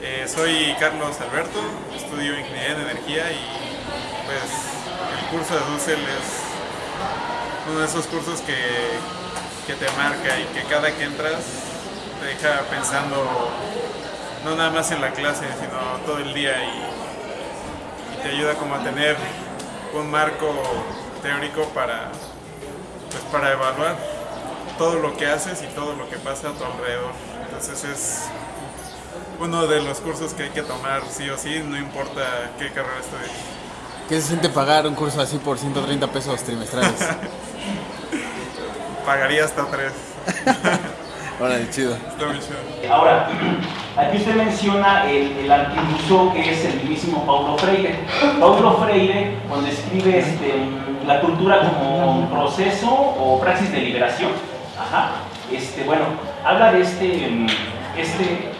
Eh, soy Carlos Alberto, estudio Ingeniería en Energía y pues el curso de Dussel es uno de esos cursos que, que te marca y que cada que entras te deja pensando no nada más en la clase, sino todo el día y, y te ayuda como a tener un marco teórico para, pues, para evaluar todo lo que haces y todo lo que pasa a tu alrededor. Entonces es uno de los cursos que hay que tomar sí o sí, no importa qué carrera estudies. ¿Qué se siente pagar un curso así por 130 pesos trimestrales? Pagaría hasta tres. Órale, chido. Está muy chido. Ahora, aquí usted menciona el, el que es el mismísimo Paulo Freire. Paulo Freire, cuando escribe este, la cultura como proceso o praxis de liberación, ajá, este, bueno, habla de este, este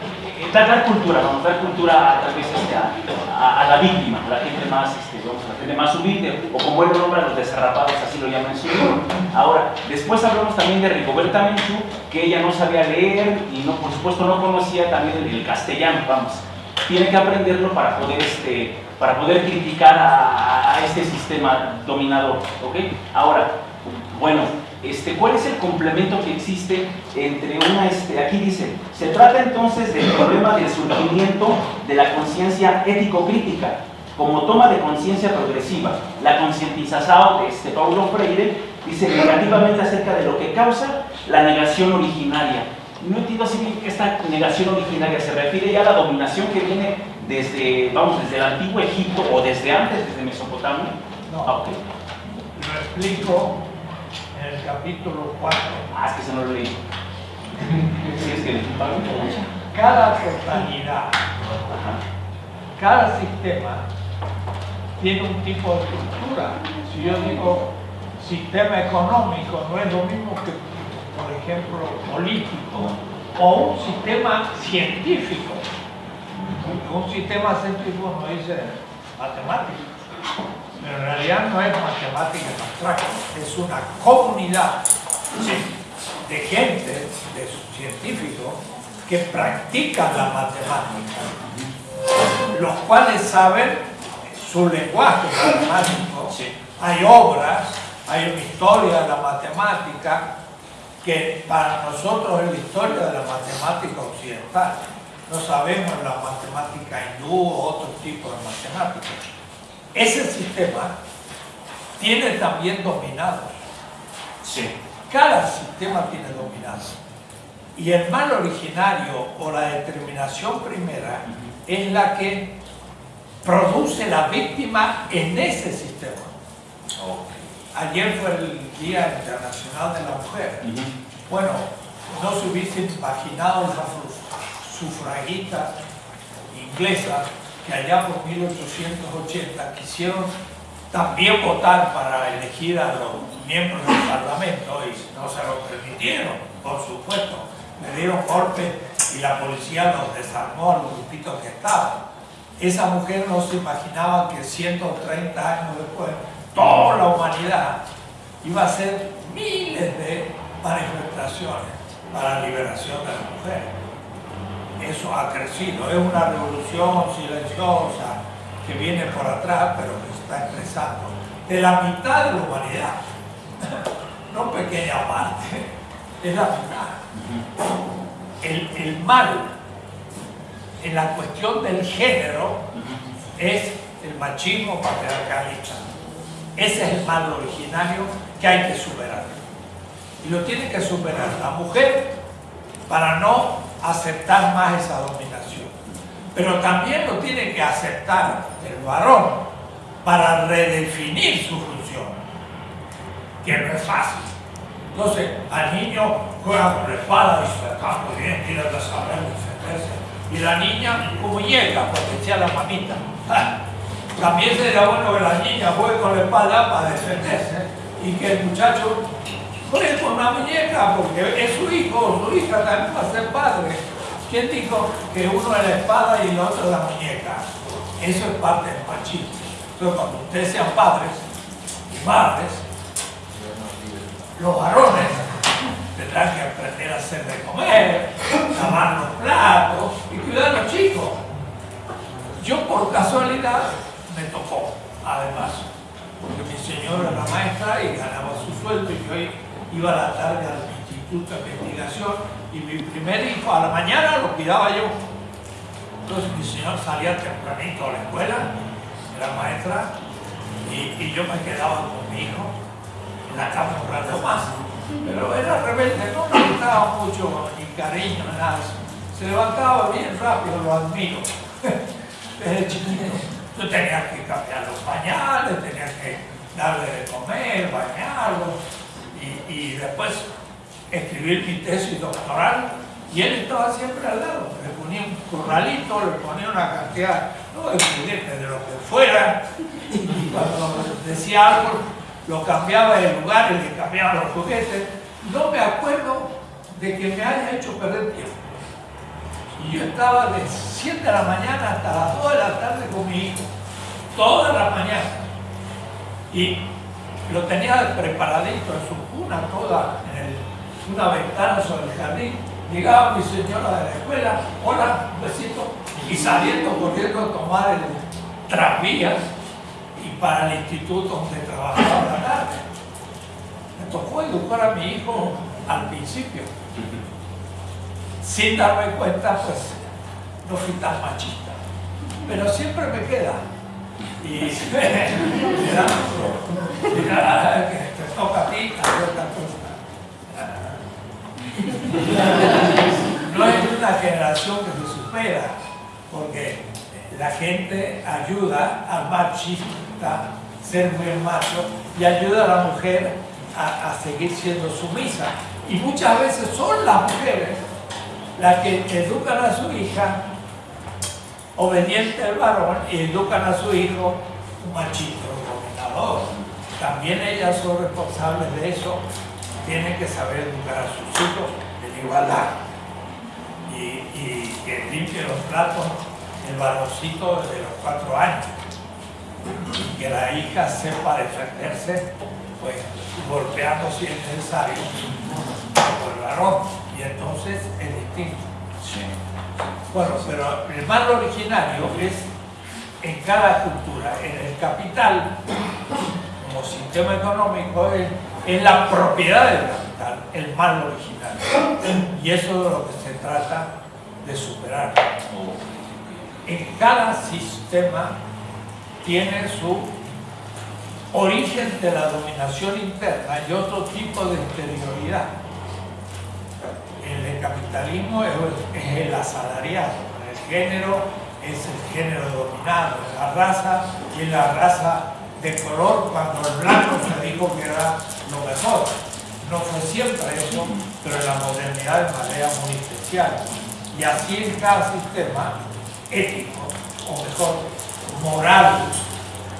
dar, dar cultura, vamos, dar cultura a, tal vez este, a, a- la víctima, a la gente más, este, vamos, a la gente más humilde, o como él nombra, los desarrapados, así lo llama en su libro. Ahora, después hablamos también de Rigoberta Menchú, que ella no sabía leer y no, por supuesto no conocía también el, el castellano, vamos. Tiene que aprenderlo para poder, este, para poder criticar a, a este sistema dominador, ¿ok? Ahora, bueno, este, ¿cuál es el complemento que existe entre una, este, aquí dice, se trata entonces del problema del surgimiento de la conciencia ético-crítica como toma de conciencia progresiva. La concientización de este Paulo Freire dice negativamente acerca de lo que causa la negación originaria. No entiendo así bien que esta negación originaria se refiere ya a la dominación que viene desde, vamos, desde el antiguo Egipto o desde antes, desde Mesopotamia. No. Ah, ok. Lo explico en el capítulo 4. Ah, es que se no lo leí. Sí, es que Cada totalidad, cada sistema tiene un tipo de estructura. Si yo digo sistema económico, no es lo mismo que, por ejemplo, político o un sistema científico. Un, sistema científico no dice matemática, pero en realidad no es matemática en abstracto, es una comunidad de gente, de científicos, que practican la matemática, los cuales saben su lenguaje matemático. Hay obras, hay una historia de la matemática que para nosotros es la historia de la matemática occidental. No sabemos la matemática hindú o otro tipo de matemáticas. Ese sistema tiene también dominados. Sí. Cada sistema tiene dominados. Y el mal originario o la determinación primera es la que produce la víctima en ese sistema. Ayer fue el Día Internacional de la Mujer. Bueno, no se hubiesen imaginado las suf- sufragistas inglesas que allá por 1880 quisieron también votar para elegir a los miembros del Parlamento y no se lo permitieron, por supuesto. Le dieron golpe y la policía los desarmó a los grupitos que estaban. Esa mujer no se imaginaba que 130 años después toda la humanidad iba a hacer miles de manifestaciones para la liberación de la mujer. Eso ha crecido, es una revolución silenciosa que viene por atrás, pero que está expresando. De la mitad de la humanidad, no pequeña parte, es la mitad. El, el mal en la cuestión del género es el machismo patriarcalista. Ese es el mal originario que hay que superar. Y lo tiene que superar la mujer para no aceptar más esa dominación. Pero también lo tiene que aceptar el varón para redefinir su función, que no es fácil. Entonces, al niño juega con la espada y se está muy bien, tiene que saber defenderse. Y la niña como muñeca, porque sea la mamita. Ah, También sería bueno que la niña juegue con la espada para defenderse y que el muchacho juegue con una muñeca, porque es su hijo, su hija también va a ser padre. ¿Quién dijo que uno es la espada y el otro es la muñeca? Eso es parte del machismo. Entonces, cuando ustedes sean padres y madres, los varones tendrán que aprender a hacer de comer, lavar los platos y cuidar a los chicos. por casualidad me tocó, además, porque mi señora era maestra y ganaba su sueldo y yo iba a la tarde al instituto de investigación y mi primer hijo a la mañana lo cuidaba yo. Entonces mi señor salía tempranito a la escuela, era maestra, y, yo me quedaba con mi hijo en la cama un rato más. Pero era rebelde, no me gustaba mucho ni cariño, nada. Se levantaba bien rápido, lo admiro. Yo tenía que cambiar los pañales, tenía que darle de comer, bañarlo y, después escribir mi tesis doctoral y él estaba siempre al lado. Le ponía un corralito, le ponía una cantidad, no de juguetes, de lo que fuera, y cuando decía algo, lo cambiaba de lugar y le cambiaba los juguetes. No me acuerdo de que me haya hecho perder tiempo. Y yo estaba de 7 de la mañana hasta las 2 de la tarde con mi hijo, toda la mañana. Y lo tenía preparadito en su cuna, toda en una ventana sobre el jardín. Llegaba mi señora de la escuela, hola, un besito, y saliendo corriendo a tomar el tranvía y para el instituto donde trabajaba la tarde. Me tocó educar a mi hijo al principio sin darme cuenta, pues no fui tan machista. Pero siempre me queda. Y mira, que te toca a ti. No es una generación que se supera, porque la gente ayuda al machista ser muy macho y ayuda a la mujer a, a seguir siendo sumisa. Y muchas veces son las mujeres las que educan a su hija obediente al varón y educan a su hijo un machito dominador. También ellas son responsables de eso, tienen que saber educar a sus hijos en igualdad y, que limpie los platos el varoncito desde los cuatro años que la hija sepa defenderse pues golpeando si es necesario por el varón y entonces es distinto. Bueno, pero el mal originario es en cada cultura, en el capital, como sistema económico, es, la propiedad del capital, el mal originario. Y eso es de lo que se trata de superar. En cada sistema tiene su origen de la dominación interna y otro tipo de exterioridad el capitalismo es, es el asalariado, el género es el género dominado, la raza y la raza de color cuando el blanco se dijo que era lo mejor. No fue siempre eso, pero en la modernidad de manera muy especial. Y así en cada sistema ético, o mejor, moral,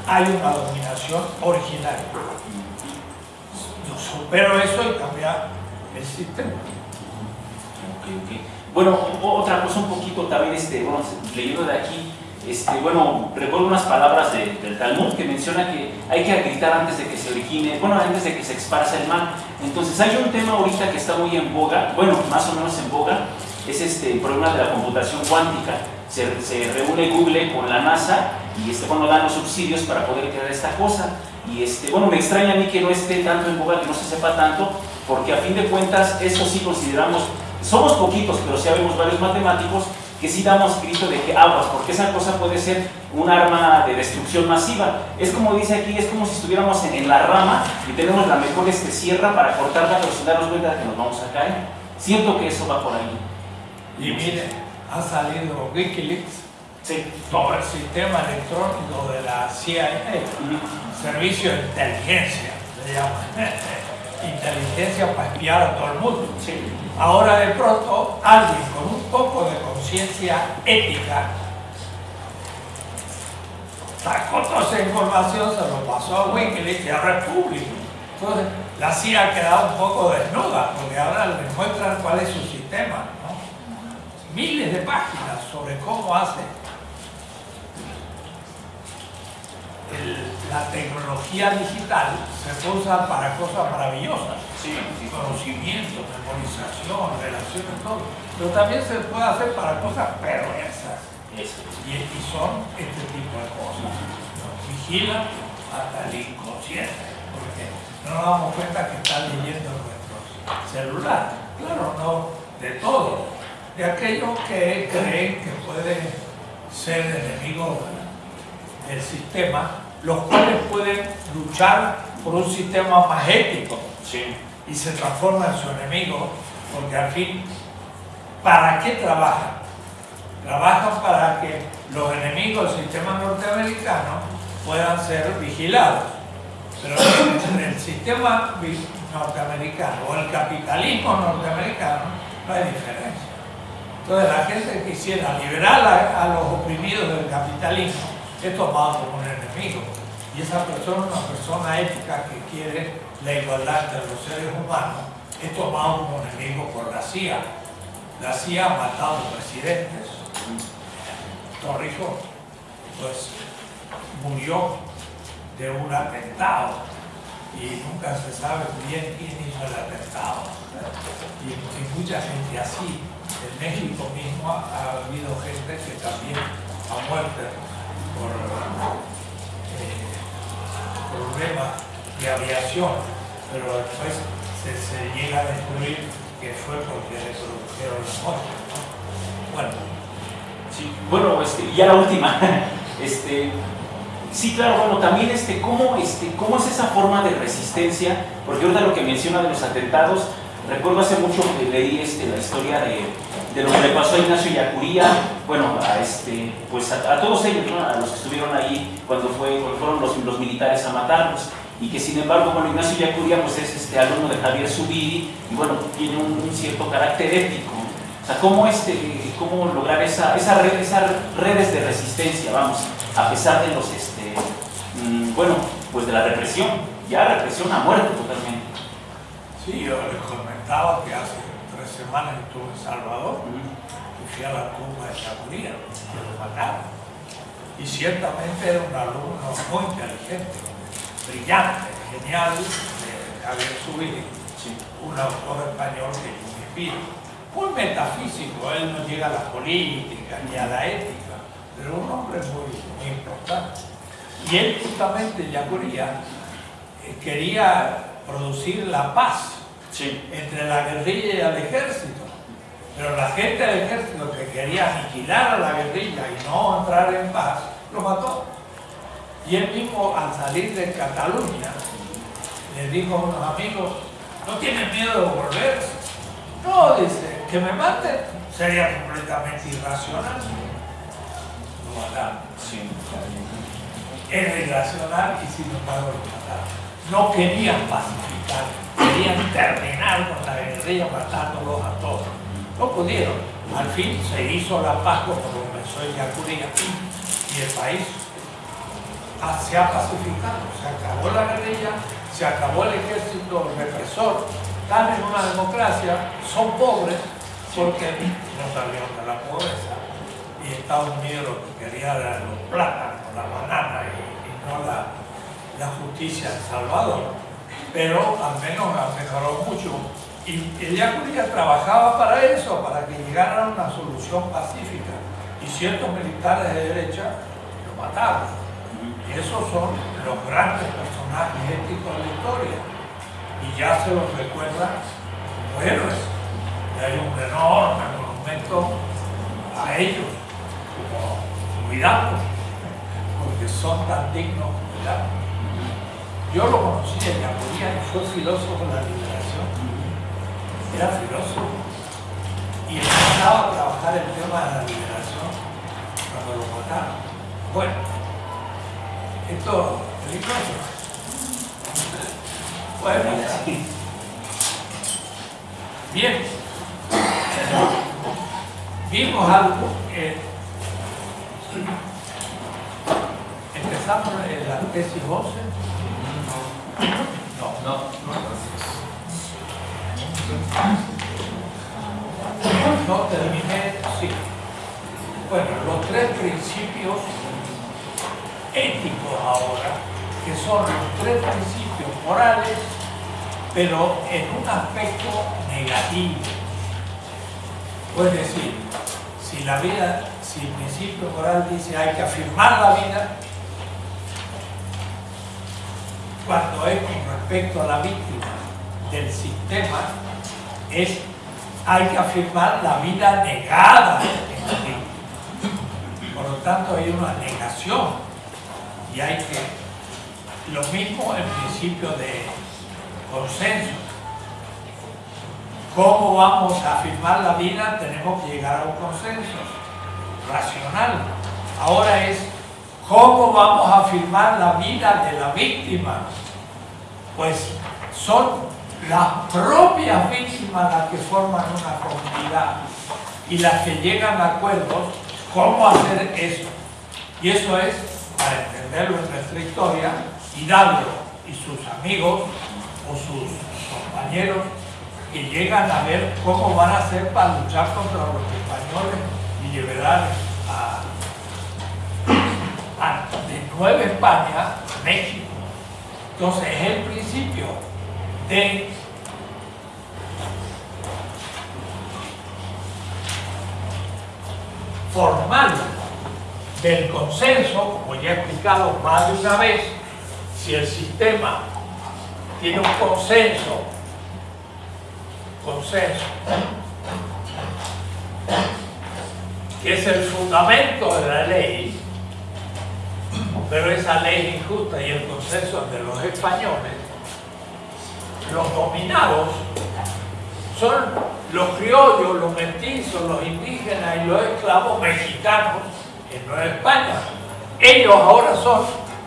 hay una dominación originaria. Yo supero eso y cambia el sistema. Ok, ok. Bueno, otra cosa un poquito también, este, bueno, leyendo de aquí, este, bueno, recuerdo unas palabras de- del Talmud que menciona que hay que gritar antes de que se origine, bueno, antes de que se esparza el mal. Entonces hay un tema ahorita que está muy en boga, bueno, más o menos en boga, es este el problema de la computación cuántica. Se, se reúne Google con la NASA y este, bueno, dan los subsidios para poder crear esta cosa. Y este, bueno, me extraña a mí que no esté tanto en boga, que no se sepa tanto, porque a fin de cuentas, esto sí consideramos somos poquitos, pero sí habemos varios matemáticos que sí damos grito de que aguas, porque esa cosa puede ser un arma de destrucción masiva. Es como dice aquí, es como si estuviéramos en, en la rama y tenemos la mejor este, sierra para cortarla, pero sin darnos cuenta de que nos vamos a caer. Siento que eso va por ahí. Y mire, ha salido Wikileaks, Sí. todo el sistema electrónico de la CIA, Servicio de Inteligencia, se llama. Inteligencia para espiar a todo el mundo. Sí. Ahora de pronto alguien con un poco de conciencia ética sacó toda esa información, se lo pasó a Wikileaks y ahora es público. Entonces la CIA ha quedado un poco desnuda porque ahora le muestran cuál es su sistema. ¿no? Miles de páginas sobre cómo hace el- la tecnología digital se usa para cosas maravillosas Sí, sí. conocimiento, memorización, relaciones, todo. Pero también se puede hacer para cosas perversas. Eso. Y, y son este tipo vigilan hasta el inconsciente, porque no nos damos cuenta que están leyendo nuestros celulares. Claro, no de todos, de aquellos que creen que pueden ser enemigos del sistema, los cuales pueden luchar por un sistema más ético Sí. y se transforma en su enemigo, porque al fin, ¿para qué trabajan? Trabajan para que los enemigos del sistema norteamericano puedan ser vigilados. Pero en el sistema norteamericano o el capitalismo norteamericano no hay diferencia. Entonces la gente que quisiera liberar a, a los oprimidos del capitalismo es tomado como un enemigo. Y esa persona una persona ética que quiere la igualdad de los seres humanos, es tomado como enemigo por la CIA. La CIA ha matado presidentes. Torrijos, pues murió de un atentado y nunca se sabe bien quién hizo el atentado. Y, y mucha gente así. En México mismo ha habido gente que también ha muerto por eh, problemas de aviación, pero después se, llega a descubrir que fue porque le produjeron la muerte. ¿no? Bueno, Sí, bueno, este, ya la última. Este, sí, claro, bueno, también este, ¿cómo, este, ¿cómo es esa forma de resistencia? Porque ahorita lo que menciona de los atentados, recuerdo hace mucho que leí este, la historia de, de lo que le pasó a Ignacio Yacuría, bueno, a, este, pues a, todos ellos, a los que estuvieron ahí cuando, fue, cuando fueron los, militares a matarlos. Y que sin embargo, bueno, Ignacio Yacuría pues es este, alumno de Javier Zubiri y bueno, tiene un, un cierto carácter ético. O sea, ¿cómo, este, cómo lograr esas redes de resistencia, vamos, a pesar de los, este, mm, bueno, pues de la represión, ya represión a muerte totalmente. sí, yo les comentaba que hace estuve en Salvador y fui a la tumba de Chacuría, que lo mataron. Y ciertamente era un alumno muy inteligente, brillante, genial, de Javier Zubiri, Sí, un autor español que yo me inspiro. Muy metafísico, él no llega a la política ni a la ética, pero un hombre muy, muy importante. Y él justamente, Yacuría, eh, quería producir la paz sí, entre la guerrilla y el ejército. Pero la gente del ejército que quería aniquilar a la guerrilla y no entrar en paz, lo mató. Y él mismo, al salir de Cataluña, le dijo a unos amigos, ¿no tienen miedo de volverse? No, dice, que me maten sería completamente irracional. Lo mataron. sí. Era irracional y sin embargo lo mataron. No querían pacificar, querían terminar con la guerrilla matándolos a todos. No pudieron. Al fin se hizo la paz como comenzó en Yacuría y el país ah, se ha pacificado. Se acabó la guerrilla, se acabó el ejército represor. Están en una democracia, son pobres porque no salieron de la pobreza y Estados Unidos lo que quería los plátanos, la banana y, y no la, la justicia en Salvador. Pero al menos ha mejorado mucho. Y el Yacuría trabajaba para eso, para que llegara una solución pacífica. Y ciertos militares de derecha lo mataron. Y esos son los grandes personajes éticos de la historia. Y ya se los recuerda como héroes. Y hay un enorme monumento a ellos, como cuidado, porque son tan dignos de cuidado. Yo lo conocí en Yacuría y fue filósofo de la liberación. Era filósofo y empezaba a trabajar el tema de la liberación cuando lo mataron. Bueno, esto es peligroso. Bueno, Sí. bien. Vimos algo que empezamos en la tesis 11. No, no. No terminé, sí. Bueno, los tres principios éticos ahora, que son los tres principios morales, pero en un aspecto negativo. Es decir, si la vida, si el principio moral dice hay que afirmar la vida, cuando es con respecto a la víctima del sistema, es hay que afirmar la vida negada víctima. Por lo tanto, hay una negación y hay que, lo mismo el principio de consenso. ¿Cómo vamos a afirmar la vida? Tenemos que llegar a un consenso racional. Ahora es, ¿cómo vamos a afirmar la vida de la víctima? Pues son las propias víctimas las que forman una comunidad y las que llegan a acuerdos cómo hacer eso. Y eso es, para entenderlo en nuestra historia, Hidalgo y sus amigos o sus compañeros que llegan a ver cómo van a hacer para luchar contra los españoles y liberar a de Nueva España México. Entonces es el principio de formal del consenso, como ya he explicado más de una vez, si el sistema tiene un consenso, consenso, que es el fundamento de la ley, pero esa ley injusta y el consenso de los españoles, los dominados son los criollos, los mestizos, los indígenas y los esclavos mexicanos en Nueva España. Ellos ahora son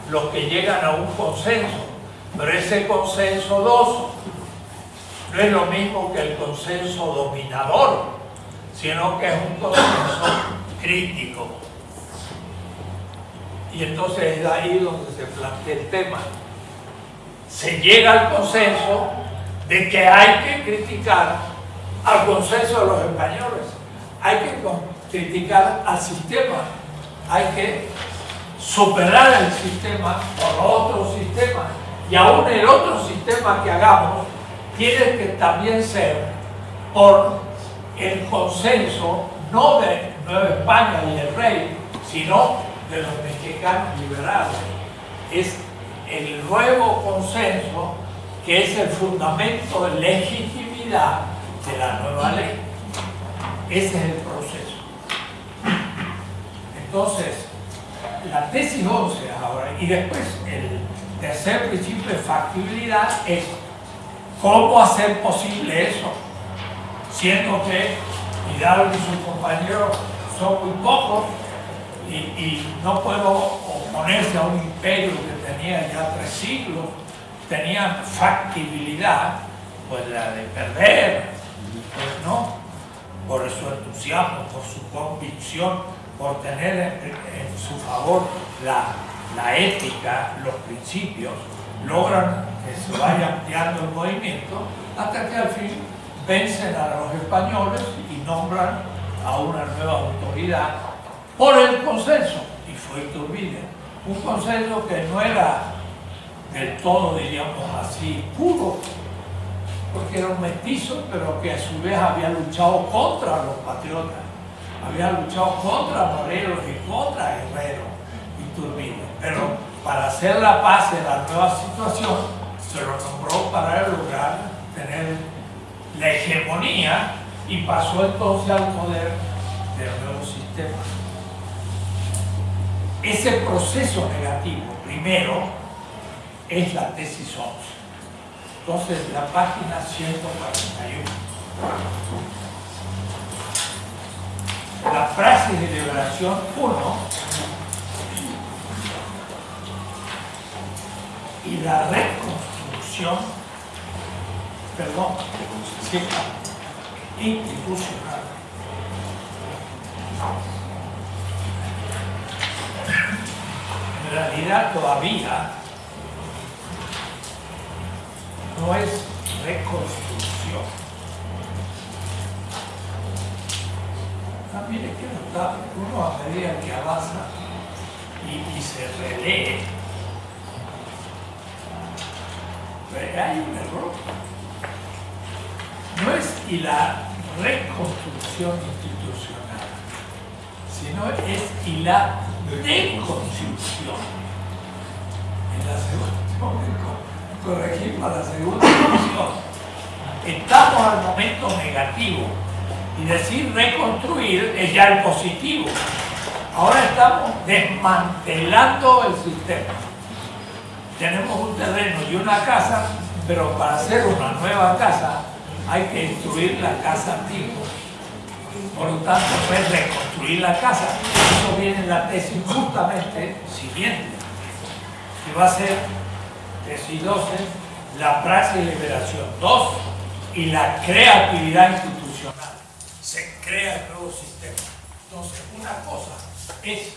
los que llegan a un consenso, pero ese consenso doso no es lo mismo que el consenso dominador, sino que es un consenso crítico. Y entonces es ahí donde se plantea el tema. Se llega al consenso de que hay que criticar al consenso de los españoles, hay que criticar al sistema, hay que superar el sistema por otro sistema. Y aún el otro sistema que hagamos tiene que también ser por el consenso no de Nueva España y el rey, sino de los mexicanos liberales. Es el nuevo consenso que es el fundamento de legitimidad de la nueva ley. Ese es el proceso. Entonces, la tesis 11 ahora, y después el tercer principio de factibilidad es cómo hacer posible eso, siendo que Hidalgo y sus compañeros son muy pocos y, no puedo oponerse a un imperio que tenía ya tres siglos tenían factibilidad, pues la de perder, pues no, por su entusiasmo, por su convicción, por tener en, su favor la, la, ética, los principios, logran que se vaya ampliando el movimiento hasta que al fin vencen a los españoles y nombran a una nueva autoridad por el consenso, y fue Iturbide, un consenso que no era del todo, diríamos así, puro, porque era un mestizo, pero que a su vez había luchado contra los patriotas, había luchado contra Morelos y contra Guerrero y Turbide. Pero para hacer la paz en la nueva situación, se lo nombró para lograr tener la hegemonía y pasó entonces al poder del nuevo sistema. Ese proceso negativo, primero, es la tesis 11. Entonces, la página 141. La frase de liberación 1 y la reconstrucción, perdón, institucional. En realidad todavía no es reconstrucción. También hay que notar que uno a medida que avanza y, se relee, hay un error. No es y la reconstrucción institucional, sino es y la deconstrucción. En la segunda corregir para la segunda edición. Estamos al momento negativo y decir reconstruir es ya el positivo. Ahora estamos desmantelando el sistema. Tenemos un terreno y una casa, pero para hacer una nueva casa hay que destruir la casa antigua. Por lo tanto, es reconstruir la casa. Eso viene en la tesis justamente siguiente, que va a ser tesis 12, la praxis de liberación 2 y la creatividad institucional. Se crea el nuevo sistema. Entonces, una cosa es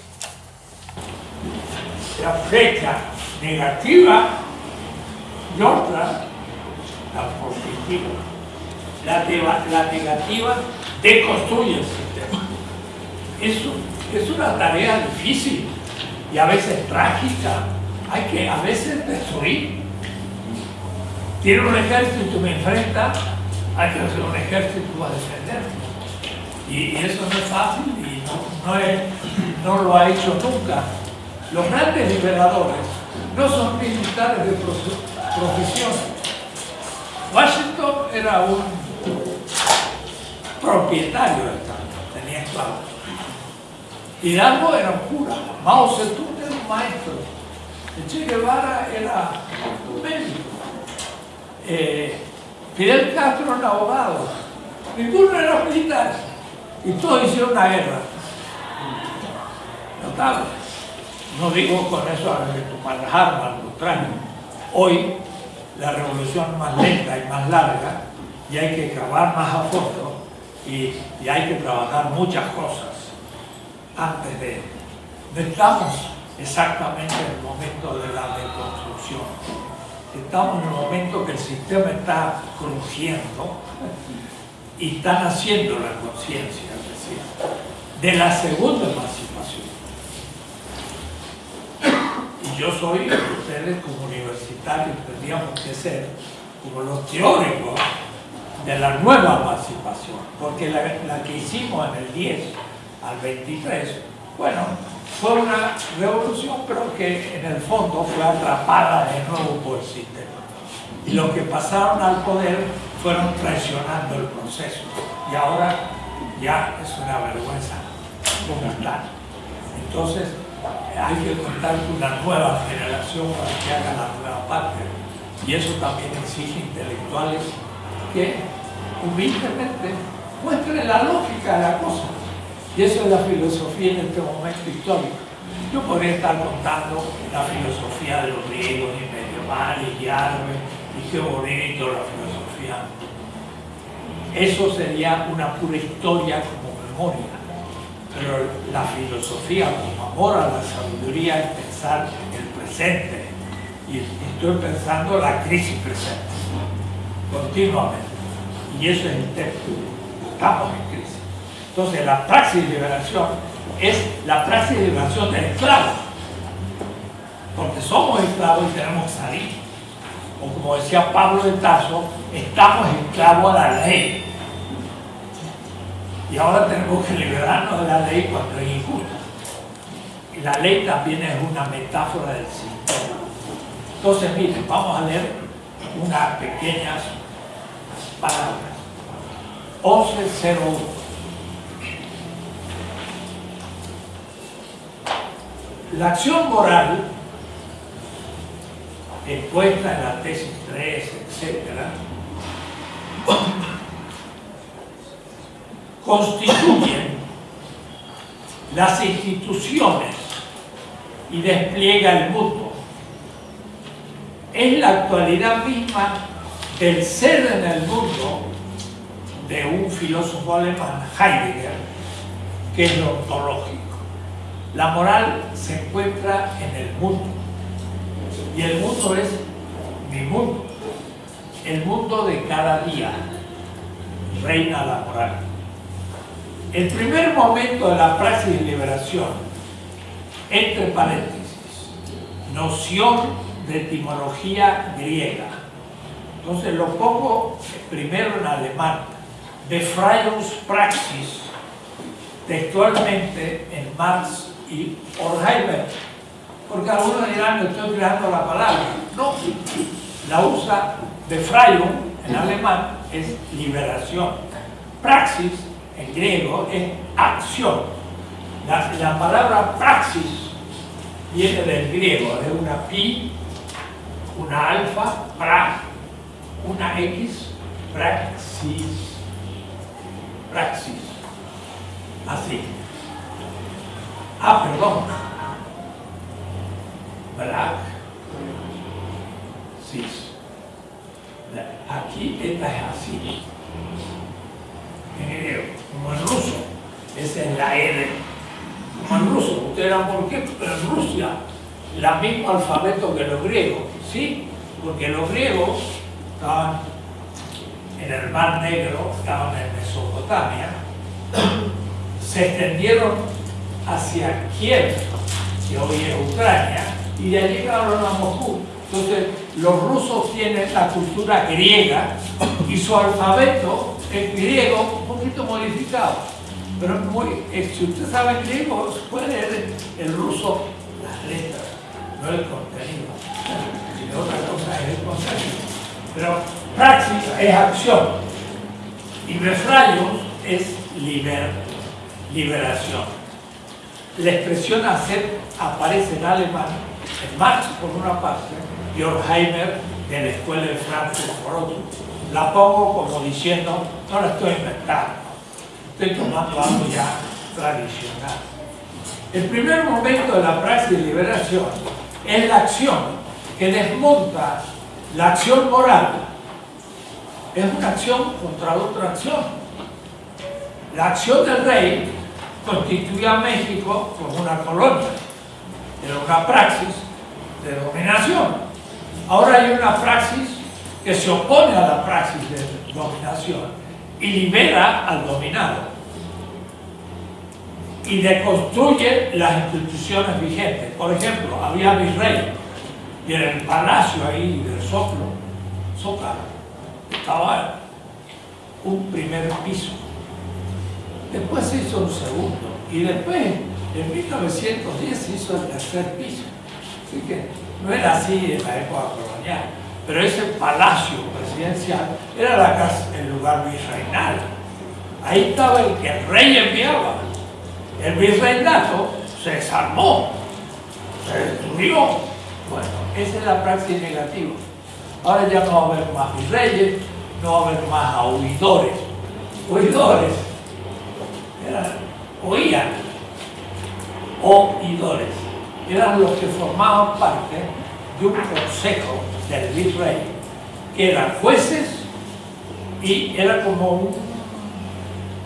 la fecha negativa y otra la positiva. La, deba- la negativa. Es una tarea difícil y a veces trágica. Hay que a veces destruir. Tiene un ejército y me enfrenta, hay que hacer un ejército para defenderme. Y, y eso no es fácil y no, no, lo ha hecho nunca. Los grandes liberadores no son militares de profe- profesión. Washington era un propietario del campo, tenía esclavos. Hidalgo era un cura, Mao Zedong era un maestro, Che Guevara era un médico, eh, Fidel Castro era un abogado, ninguno era militar, y todos hicieron una guerra. Notable. No digo con eso a tomar las armas, al contrario. Hoy la revolución es más lenta y más larga y hay que cavar más a fondo y hay que trabajar muchas cosas antes de... No estamos exactamente en el momento de la reconstrucción. Estamos en el momento que el sistema está crujiendo y están haciendo la conciencia, es decir, de la segunda emancipación. Y yo soy, ustedes como universitarios tendríamos que ser como los teóricos de la nueva emancipación, porque la que hicimos en el 10 al 23, bueno, fue una revolución, pero que en el fondo fue atrapada de nuevo por el sistema. Y los que pasaron al poder fueron traicionando el proceso. Y ahora ya es una vergüenza como están. Entonces, hay que contar con una nueva generación para que haga la nueva patria. Y eso también exige intelectuales que humildemente muestren la lógica de la cosa. Y eso es la filosofía en este momento histórico. Yo podría estar contando la filosofía de los griegos y medievales y árabes, y qué bonito la filosofía. Eso sería una pura historia como memoria. Pero la filosofía como amor a la sabiduría es pensar el presente. Y estoy pensando la crisis presente, continuamente. Y eso es el texto. Estamos en. Entonces la praxis de liberación es la praxis de liberación del esclavo. Porque somos esclavos y tenemos que salir. O como decía Pablo de Tarso, estamos esclavos a la ley. Y ahora tenemos que liberarnos de la ley cuando es injusta. La ley también es una metáfora del sistema. Entonces, miren, vamos a leer unas pequeñas palabras. 1101. La acción moral expuesta en la tesis 3, etcétera, constituyen las instituciones y despliega el mundo. Es la actualidad misma del ser en el mundo de un filósofo alemán, Heidegger, que es lo ontológico. La moral se encuentra en el mundo y el mundo es mi mundo, el mundo de cada día. Reina la moral. El primer momento de la praxis de liberación, entre paréntesis, noción de etimología griega. Entonces lo pongo primero en alemán, Befreiungspraxis, textualmente en Marx y Horkheimer, porque algunos dirán que estoy creando la palabra. No, la usa Befreiung en alemán es liberación. Praxis en griego es acción. La, la palabra praxis viene del griego, de una pi, una alfa, pra, una x, praxis. Praxis. Así. Ah, perdón. Black. Cis. Aquí esta es así. En griego, como en ruso. Esa es la R. Como en ruso. Ustedes dirán, ¿por qué en Rusia? El mismo alfabeto que los griegos. Sí, porque los griegos estaban en el Mar Negro, estaban en Mesopotamia, se extendieron hacia Kiev, que hoy es Ucrania, y de allí llegaron a Moscú. Entonces, los rusos tienen la cultura griega y su alfabeto es griego un poquito modificado. Pero muy, si usted sabe griego, puede leer el ruso las letras, no el contenido. Y otra cosa es el contenido. Pero praxis es acción y befrayos es liber, liberación. La expresión hacer aparece en alemán, en Marx por una parte, y Horkheimer de la escuela de Frankfurt por otro. La pongo como diciendo, no la estoy inventando, estoy tomando algo ya tradicional. El primer momento de la praxis de liberación es la acción que desmonta la acción moral. Es una acción contra otra acción. La acción del rey constituía a México como una colonia. Era una praxis de dominación. Ahora hay una praxis que se opone a la praxis de dominación y libera al dominado y deconstruye las instituciones vigentes. Por ejemplo, había virrey y en el palacio ahí del Zócalo, Zócalo estaba un primer piso. Después se hizo un segundo y después en 1910 se hizo el tercer piso. Así que no era así en la época colonial, pero ese palacio presidencial era la casa, el lugar virreinal. Ahí estaba el que el rey enviaba. El virreinato se desarmó, se destruyó. Bueno, esa es la praxis negativa. Ahora ya no va a haber más virreyes, no va a haber más oidores. Oidores eran, oían, oidores eran los que formaban parte de un consejo del virrey, que eran jueces y era como un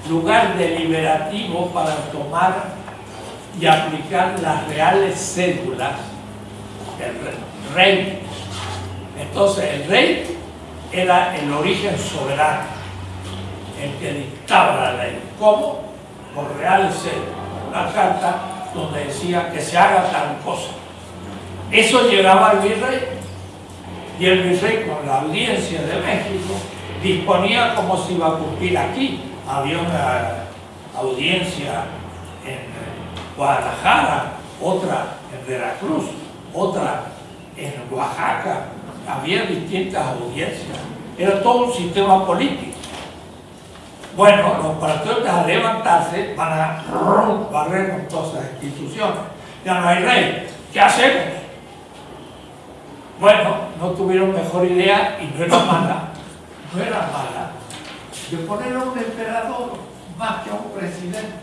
lugar deliberativo para tomar y aplicar las reales cédulas del rey. Entonces el rey era el origen soberano, el que dictaba la ley. ¿Cómo? Por cédulas. Una carta donde decía que se haga tal cosa. Eso llegaba al virrey y el virrey con la audiencia de México disponía cómo se iba a cumplir aquí. Había una audiencia en Guadalajara, otra en Veracruz, otra en Oaxaca. Había distintas audiencias. Era todo un sistema político. Bueno, los patriotas al levantarse van a barrer con todas las instituciones. Ya no hay rey. ¿Qué hacemos? Bueno, no tuvieron mejor idea y no era mala, no era mala, de poner a un emperador más que a un presidente.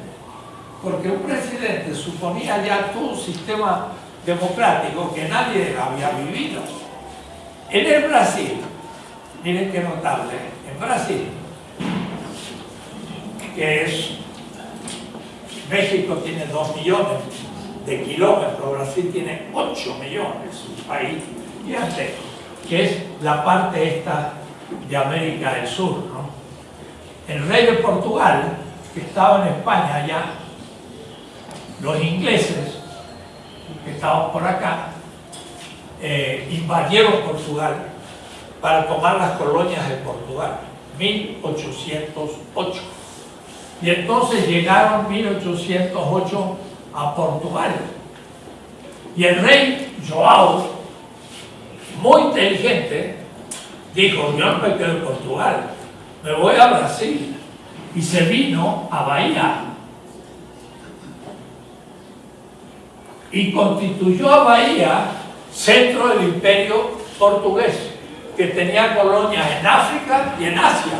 Porque un presidente suponía ya todo un sistema democrático que nadie había vivido. En el Brasil, miren qué notable, en Brasil que es, México tiene 2 millones de kilómetros, Brasil tiene 8 millones, un país gigante, que es la parte esta de América del Sur. ¿no? El rey de Portugal, que estaba en España allá, los ingleses, que estaban por acá, eh, invadieron Portugal para tomar las colonias de Portugal, 1808. Y entonces llegaron 1808 a Portugal. Y el rey Joao, muy inteligente, dijo, yo no me quedo en Portugal, me voy a Brasil. Y se vino a Bahía. Y constituyó a Bahía centro del imperio portugués, que tenía colonias en África y en Asia.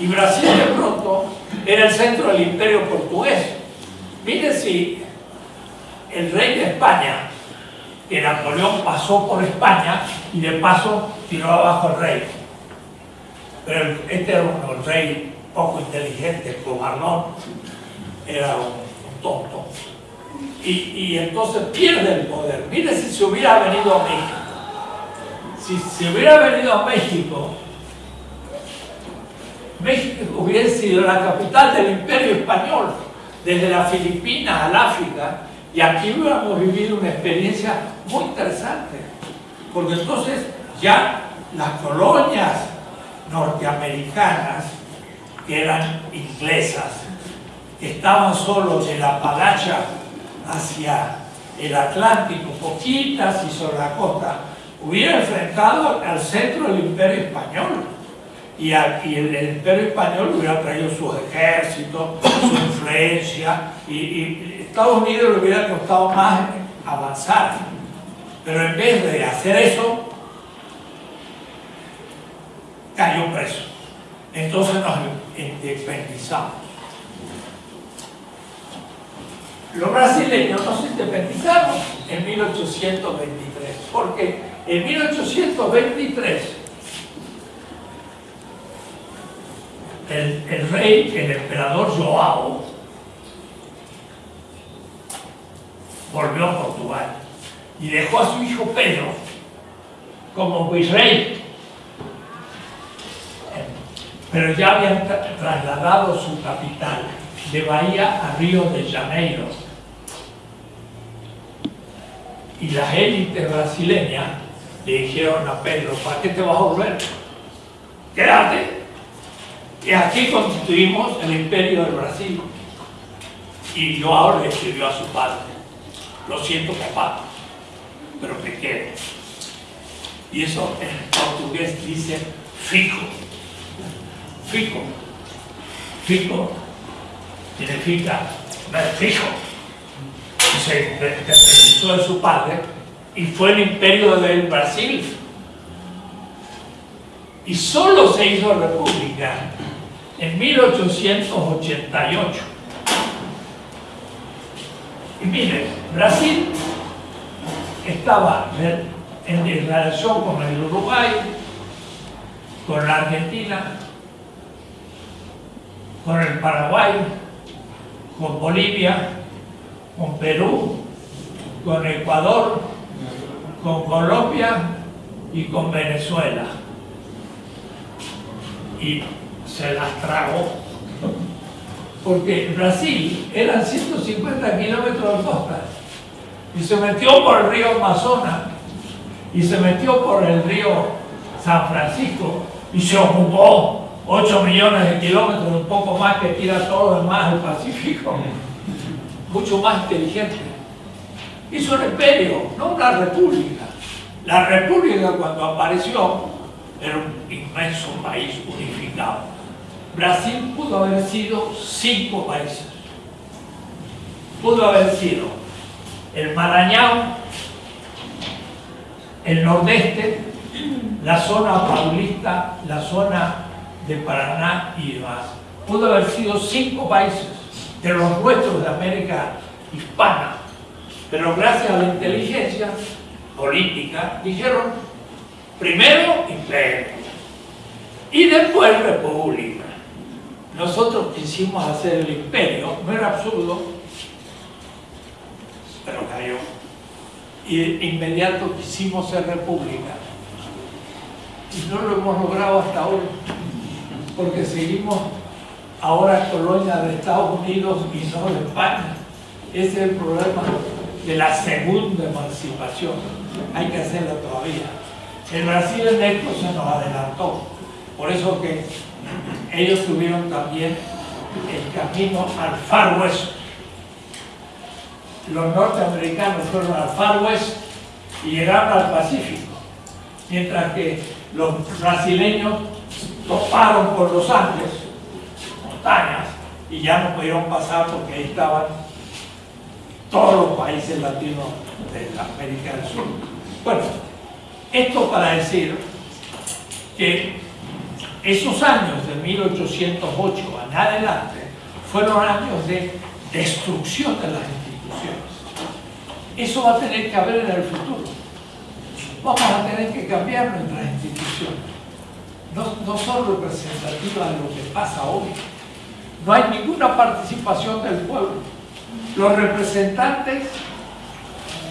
Y Brasil de pronto era el centro del imperio portugués. Mire si el rey de España, que Napoleón pasó por España y de paso tiró abajo al rey. Pero este era un rey poco inteligente, cobardón, era un, tonto. Y, y entonces pierde el poder. Mire si se hubiera venido a México. Si se hubiera venido a México, México hubiera sido la capital del imperio español, desde las Filipinas al África, y aquí hubiéramos vivido una experiencia muy interesante, porque entonces ya las colonias norteamericanas, que eran inglesas, que estaban solo de la Palacha hacia el Atlántico, poquitas y sobre la costa, hubiera enfrentado al centro del imperio español. Y, el, el imperio español hubiera traído sus ejércitos, su influencia, y, y Estados Unidos le hubiera costado más avanzar. Pero en vez de hacer eso, cayó preso. Entonces nos independizamos. Los brasileños nos independizamos en 1823, porque en 1823 el, rey, el emperador Joao, volvió a Portugal y dejó a su hijo Pedro como virrey. Pero ya habían tra- trasladado su capital de Bahía a Río de Janeiro. Y las élites brasileñas le dijeron a Pedro, ¿para qué te vas a volver? Quédate. Y aquí constituimos el imperio del Brasil. Y Joao le escribió a su padre, lo siento papá, pero me quedo. Y eso en portugués dice fico. Fico. Fico significa fijo. Se independizó de su padre y fue el imperio del Brasil. Y solo se hizo república en 1888. Y miren, Brasil estaba en relación con el Uruguay, con la Argentina, con el Paraguay, con Bolivia, con Perú, con Ecuador, con Colombia y con Venezuela. Y se las tragó. Porque Brasil eran 150 kilómetros de costa y se metió por el río Amazonas y se metió por el río San Francisco y se ocupó 8 millones de kilómetros, un poco más que tira todo lo demás del Pacífico. Mucho más inteligente. Hizo un imperio, no una república. La república cuando apareció era un inmenso país unificado. Brasil pudo haber sido cinco países. Pudo haber sido el Maranhão, el nordeste, la zona paulista, la zona de Paraná y demás. Pudo haber sido cinco países de los nuestros de América hispana, pero gracias a la inteligencia política dijeron primero imperio y después república. Nosotros quisimos hacer el imperio, no era absurdo, pero cayó. Y inmediato quisimos ser república. Y no lo hemos logrado hasta hoy, porque seguimos ahora colonia de Estados Unidos y no de España. Ese es el problema de la segunda emancipación. Hay que hacerla todavía. El Brasil en esto se nos adelantó. Por eso que ellos tuvieron también el camino al Far West. Los norteamericanos fueron al Far West y llegaron al Pacífico. Mientras que los brasileños toparon por los Andes, montañas, y ya no pudieron pasar porque ahí estaban todos los países latinos de América del Sur. Bueno, esto para decir que esos años de 1808 en adelante fueron años de destrucción de las instituciones. Eso va a tener que haber en el futuro. Vamos a tener que cambiar nuestras instituciones. No, son representativas de lo que pasa hoy. No hay ninguna participación del pueblo. Los representantes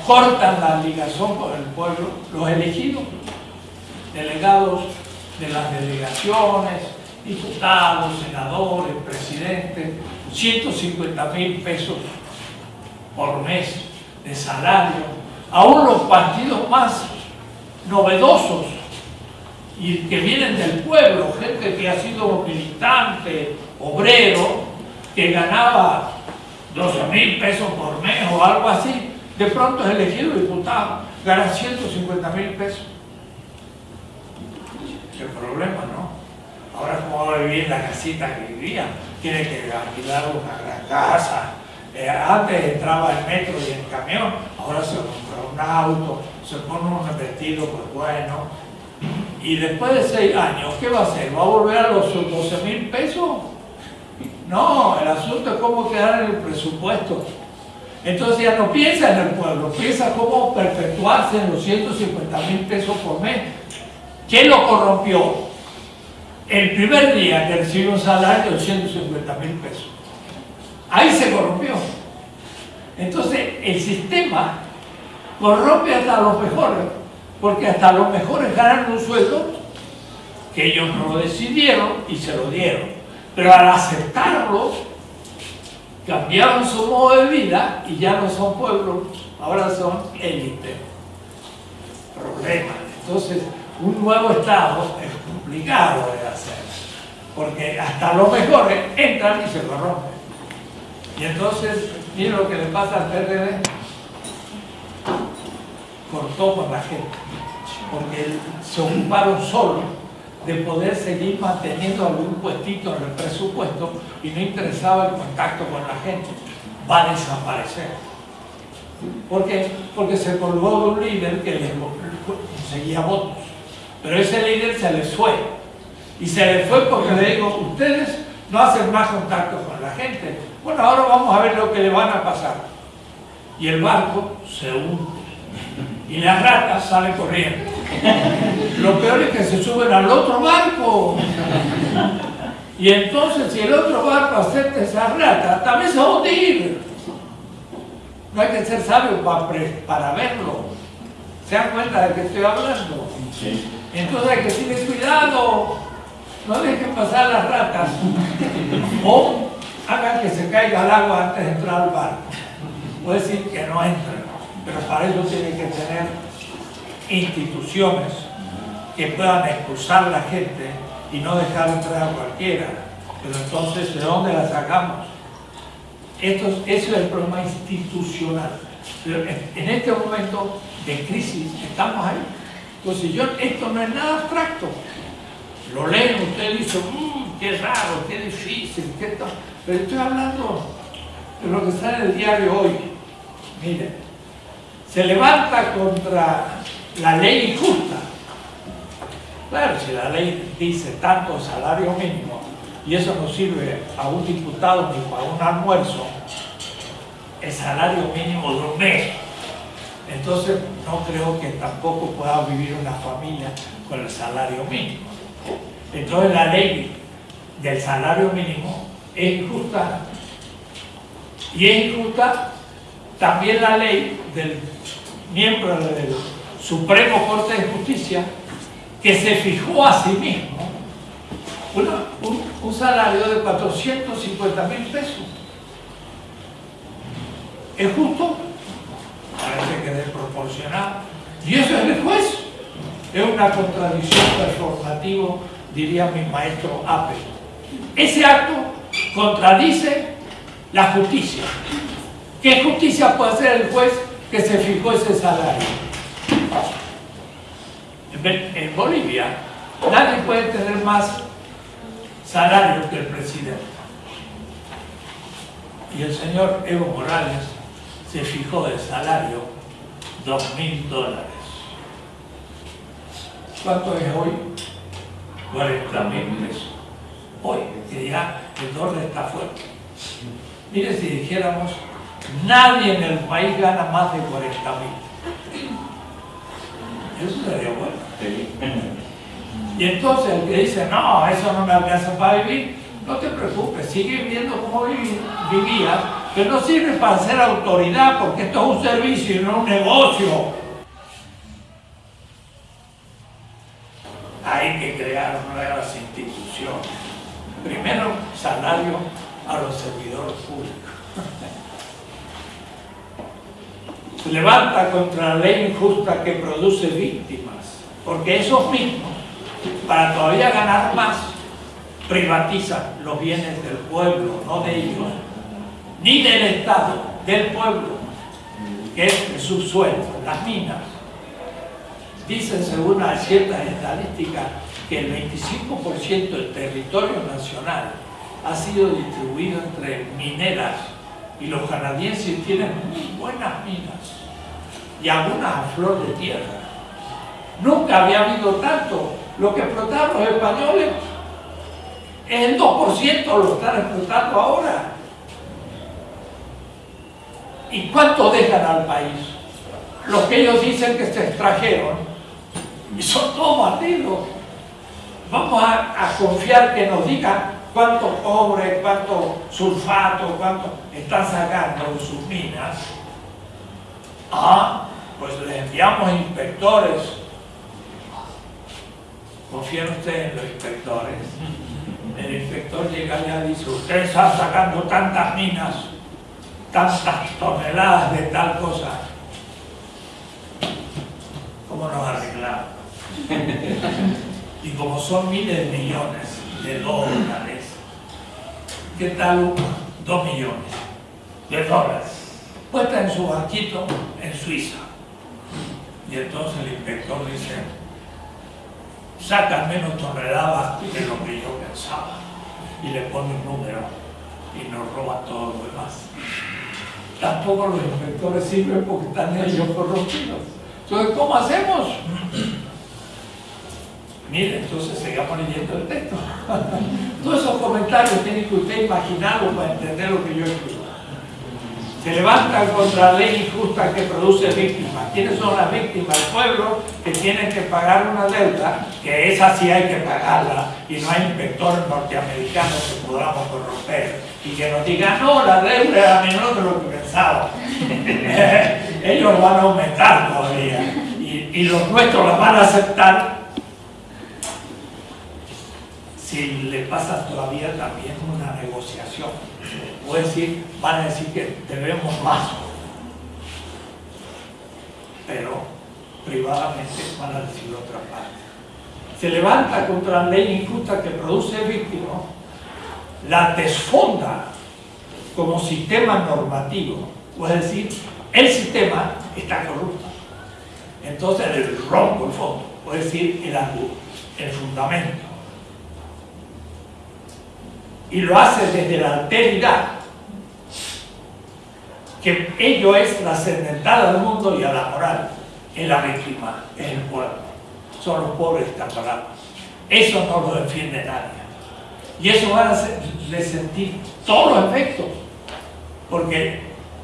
cortan la ligación con el pueblo, los elegidos, delegados de las delegaciones, diputados, senadores, presidentes, 150 mil pesos por mes de salario. Aún los partidos más novedosos y que vienen del pueblo, gente que ha sido militante, obrero, que ganaba 12 mil pesos por mes o algo así, de pronto es elegido diputado, gana 150 mil pesos. Qué problema, ¿no? Ahora, ¿cómo va a vivir la casita que vivía? Tiene que alquilar una gran casa. Eh, antes entraba el metro y el camión, ahora se compra un auto, se pone un vestido, pues bueno. Y después de seis años, ¿qué va a hacer? ¿Va a volver a los 12 mil pesos? No, el asunto es cómo quedar en el presupuesto. Entonces ya no piensa en el pueblo, piensa cómo perpetuarse en los 150 mil pesos por mes. ¿Quién lo corrompió? El primer día que recibió un salario de 150 mil pesos. Ahí se corrompió. Entonces el sistema corrompe hasta los mejores, porque hasta los mejores ganan un sueldo que ellos no lo decidieron y se lo dieron. Pero al aceptarlo, cambiaron su modo de vida y ya no son pueblos, ahora son élite. Problema. Entonces, un nuevo Estado es complicado de hacer, porque hasta los mejores entran y se corrompen. Y entonces, miren lo que le pasa al PRD. Cortó con la gente, porque se ocuparon solo de poder seguir manteniendo algún puestito en el presupuesto y no interesaba el contacto con la gente. Va a desaparecer. ¿Por qué? Porque se colgó de un líder que les conseguía votos. Pero ese líder se les fue. Y se les fue porque le digo, ustedes no hacen más contacto con la gente. Bueno, ahora vamos a ver lo que le van a pasar. Y el barco se hunde. Y las ratas salen corriendo. Lo peor es que se suben al otro barco. Y entonces si el otro barco acepta esa rata, también se va a hundir. No hay que ser sabio para, para verlo. ¿Se dan cuenta de que estoy hablando? Entonces hay que tener cuidado. No dejen pasar las ratas. O hagan que se caiga el agua antes de entrar al barco. Puede decir que no entren, pero para eso tienen que tener instituciones que puedan expulsar a la gente y no dejar entrar a cualquiera. Pero entonces, ¿de dónde la sacamos? Esto, eso es el problema institucional. Pero en este momento de crisis estamos ahí. Entonces, yo, esto no es nada abstracto. Lo leen, usted dice, mmm, qué raro, qué difícil, qué tal. Pero estoy hablando de lo que está en el diario hoy. Miren, se levanta contra la ley injusta. Claro, si la ley dice tanto salario mínimo y eso no sirve a un diputado ni para un almuerzo, el salario mínimo de un mes. Entonces no creo que tampoco pueda vivir una familia con el salario mínimo. Entonces la ley del salario mínimo es injusta. Y es injusta también la ley del miembro del Supremo Corte de Justicia que se fijó a sí mismo un, un, salario de 450 mil pesos. ¿Es justo? Desproporcionado. Y eso es el juez. Es una contradicción performativa, diría mi maestro Apple. Ese acto contradice la justicia. ¿Qué justicia puede hacer el juez que se fijó ese salario? En Bolivia Nadie puede tener más salario que el presidente. Y el señor Evo Morales se fijó el salario dos mil dólares. ¿Cuánto es hoy? 40 mil pesos. Hoy, que ya el dólar está fuerte. Mire si dijéramos, nadie en el país gana más de 40 mil. Eso sería bueno. Y entonces el que dice, no, eso no me alcanza para vivir, no te preocupes, sigue viviendo como vivías, que no sirve para ser autoridad, porque esto es un servicio y no un negocio. Hay que crear nuevas instituciones. Primero, salario a los servidores públicos. Se levanta contra la ley injusta que produce víctimas, porque esos mismos, para todavía ganar más, privatizan los bienes del pueblo, no de ellos, ni del Estado, del pueblo, que es el subsuelo, las minas. Dicen según ciertas estadísticas que el 25% del territorio nacional ha sido distribuido entre mineras y los canadienses tienen muy buenas minas y algunas a flor de tierra. Nunca había habido tanto. Lo que explotaron los españoles, el 2% lo están explotando ahora. ¿Y cuánto dejan al país? Los que ellos dicen que se extrajeron, y son todos bandidos. Vamos a, confiar que nos digan cuánto cobre, cuánto sulfato, cuánto están sacando de sus minas. Ah, pues les enviamos inspectores. ¿Confían ustedes en los inspectores? El inspector llega allá y dice, usted está sacando tantas minas, tantas toneladas de tal cosa. ¿Cómo nos arreglamos? y como son miles de millones de dólares, ¿qué tal dos millones de dólares? Puesta en su banquito en Suiza. Y entonces el inspector dice, sacan menos toneladas de lo que yo pensaba. Y le pone un número y nos roba todo lo demás. Tampoco los inspectores sirven porque están ellos corrompidos. Entonces, ¿cómo hacemos? Mire, entonces sigamos leyendo el texto. Todos esos comentarios tienen que usted imaginarlo para entender lo que yo escribo. Se levantan contra la ley injusta que produce víctimas. ¿Quiénes son las víctimas? El pueblo que tiene que pagar una deuda, que esa sí hay que pagarla, y no hay inspectores norteamericanos que podamos corromper y que nos digan, no, la deuda era menor de lo que pensaba. Ellos van a aumentar todavía y, y los nuestros la van a aceptar si le pasa todavía también una negociación. O decir, van a decir que debemos más. Pero privadamente van a decir otra parte. Se levanta contra la ley injusta que produce víctimas, la desfonda como sistema normativo. O es decir, el sistema está corrupto. Entonces el rompo el fondo, o es decir, el el fundamento y lo hace desde la alteridad, que ello es trascendental al mundo y a la moral, es la víctima, es el pueblo, son los pobres parados. Eso no lo defiende nadie. Y eso van a hacerle sentir todos los efectos, porque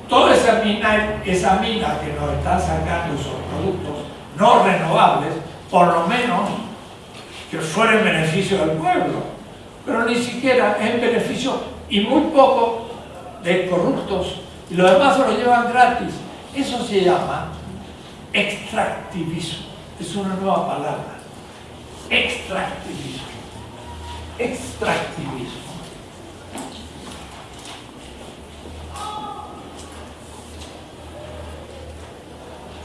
toda esa mina, esa mina que nos están sacando esos productos no renovables, por lo menos que fuera en beneficio del pueblo pero ni siquiera en beneficio y muy poco de corruptos y los demás se lo llevan gratis. Eso se llama extractivismo. Es una nueva palabra. Extractivismo. Extractivismo.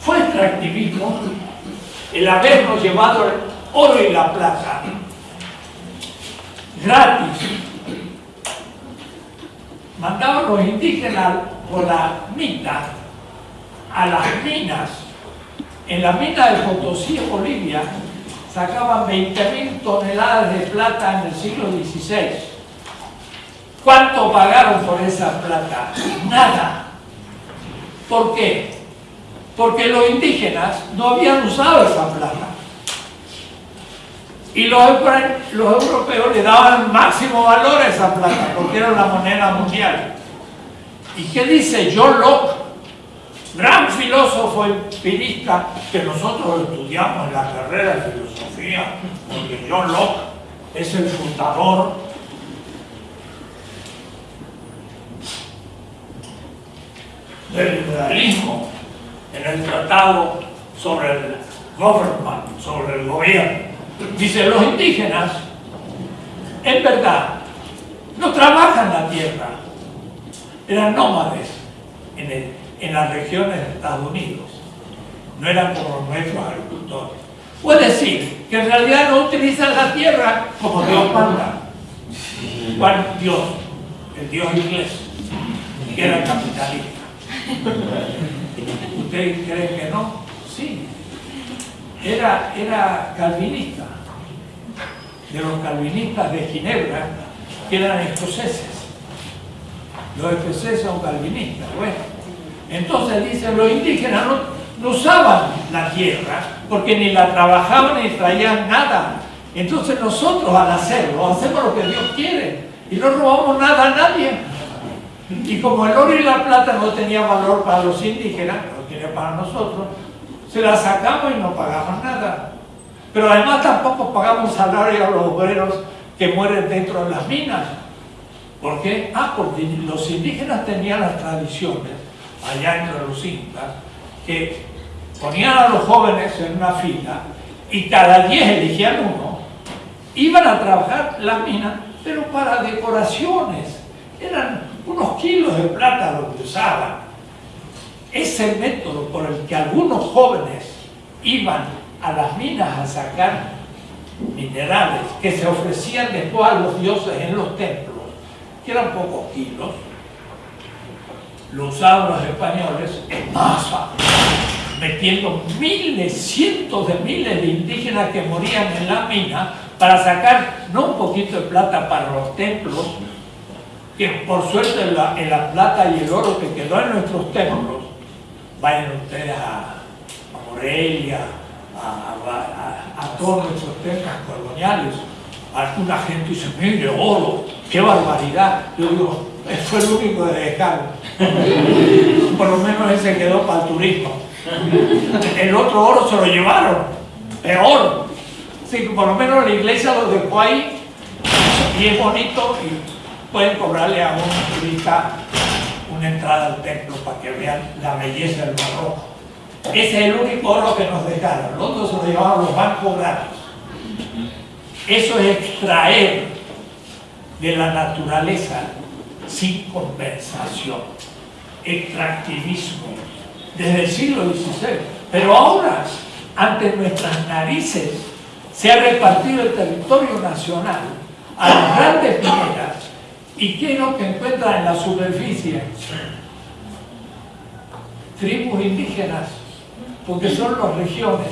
Fue extractivismo el habernos llevado el oro y la plata gratis. Mandaban los indígenas por la mina a las minas. En la mina de Potosí, Bolivia, sacaban 20.000 toneladas de plata en el siglo XVI. ¿Cuánto pagaron por esa plata? Nada. ¿Por qué? Porque los indígenas no habían usado esa plata. Y los, europeos le daban máximo valor a esa plata, porque era la moneda mundial. ¿Y qué dice John Locke? Gran filósofo empirista que nosotros estudiamos en la carrera de filosofía, porque John Locke es el fundador del liberalismo en el tratado sobre el government, sobre el gobierno. Dice, los indígenas, en verdad, no trabajan la tierra, eran nómades en, en las regiones de Estados Unidos, no eran como nuestros agricultores. Puede decir que en realidad no utilizan la tierra como Dios manda. ¿Cuál Dios? El Dios inglés, que era capitalista. ¿Ustedes creen que no? Sí. Era, era calvinista, de los calvinistas de Ginebra, que eran escoceses. Los escoceses son calvinistas. Bueno, entonces dicen, los indígenas no, no usaban la tierra porque ni la trabajaban ni traían nada. Entonces nosotros al hacerlo, hacemos lo que Dios quiere y no robamos nada a nadie. Y como el oro y la plata no tenían valor para los indígenas, lo tiene para nosotros, se la sacamos y no pagamos nada. Pero además tampoco pagamos salario a los obreros que mueren dentro de las minas. ¿Por qué? Ah, porque los indígenas tenían las tradiciones, allá entre los incas, que ponían a los jóvenes en una fila y cada 10 elegían uno, iban a trabajar las minas, pero para decoraciones. Eran unos kilos de plata lo que usaban. Ese método por el que algunos jóvenes iban a las minas a sacar minerales que se ofrecían después a los dioses en los templos, que eran pocos kilos, lo usaban los españoles en masa, metiendo miles, cientos de miles de indígenas que morían en la mina para sacar no un poquito de plata para los templos, que por suerte en la plata y el oro que quedó en nuestros templos, vayan ustedes a, Morelia, a, todos nuestros templos coloniales, alguna gente dice, mire, oro, qué barbaridad. Yo digo, fue el único de dejar. Por lo menos ese quedó para el turismo. El otro oro se lo llevaron. Sí, por lo menos la iglesia lo dejó ahí y es bonito y pueden cobrarle a un turista entrada al templo para que vean la belleza del Mar Ese es el único oro que nos dejaron. Los otros se lo llevaron los bancos gratis. Eso es extraer de la naturaleza sin compensación. Extractivismo desde el siglo XVI. Pero ahora, ante nuestras narices, se ha repartido el territorio nacional a las grandes mineras. ¿Y qué es lo que encuentran en la superficie? Tribus indígenas, porque son las regiones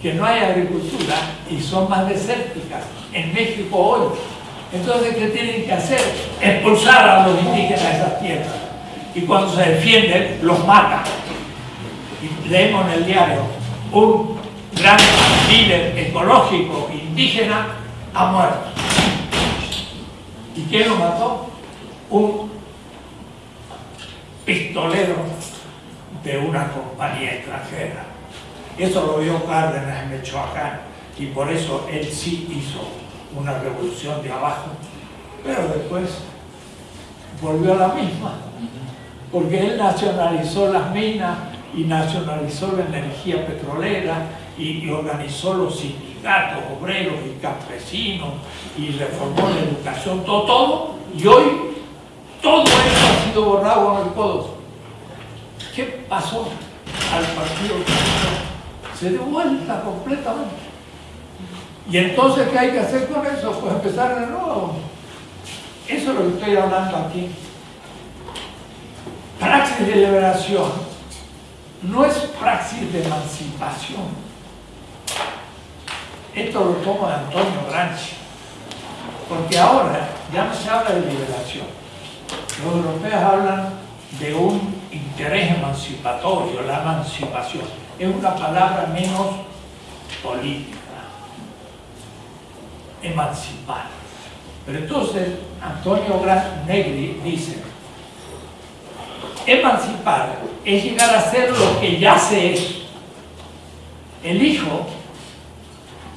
que no hay agricultura y son más desérticas. En México hoy. Entonces, ¿qué tienen que hacer? Expulsar a los indígenas de esas tierras. Y cuando se defienden, los matan leemos en el diario, un gran líder ecológico indígena ha muerto. ¿Y quién lo mató? Un pistolero de una compañía extranjera. Eso lo vio Cárdenas en Michoacán y por eso él sí hizo una revolución de abajo, pero después volvió a la misma, porque él nacionalizó las minas y nacionalizó la energía petrolera y, organizó los sindicatos obreros y campesinos y reformó la educación, todo, todo, y hoy todo eso ha sido borrado con el codo. ¿Qué pasó al partido? Se dio vuelta completamente. Y entonces, ¿qué hay que hacer con eso? Pues empezar de nuevo. Eso es lo que estoy hablando aquí. Praxis de liberación no es praxis de emancipación. Esto lo toma Antonio Gramsci, porque ahora ya no se habla de liberación. Los europeos hablan de un interés emancipatorio, la emancipación. Es una palabra menos política. Emancipar. Pero entonces Antonio Negri dice, emancipar es llegar a ser lo que ya se es. El hijo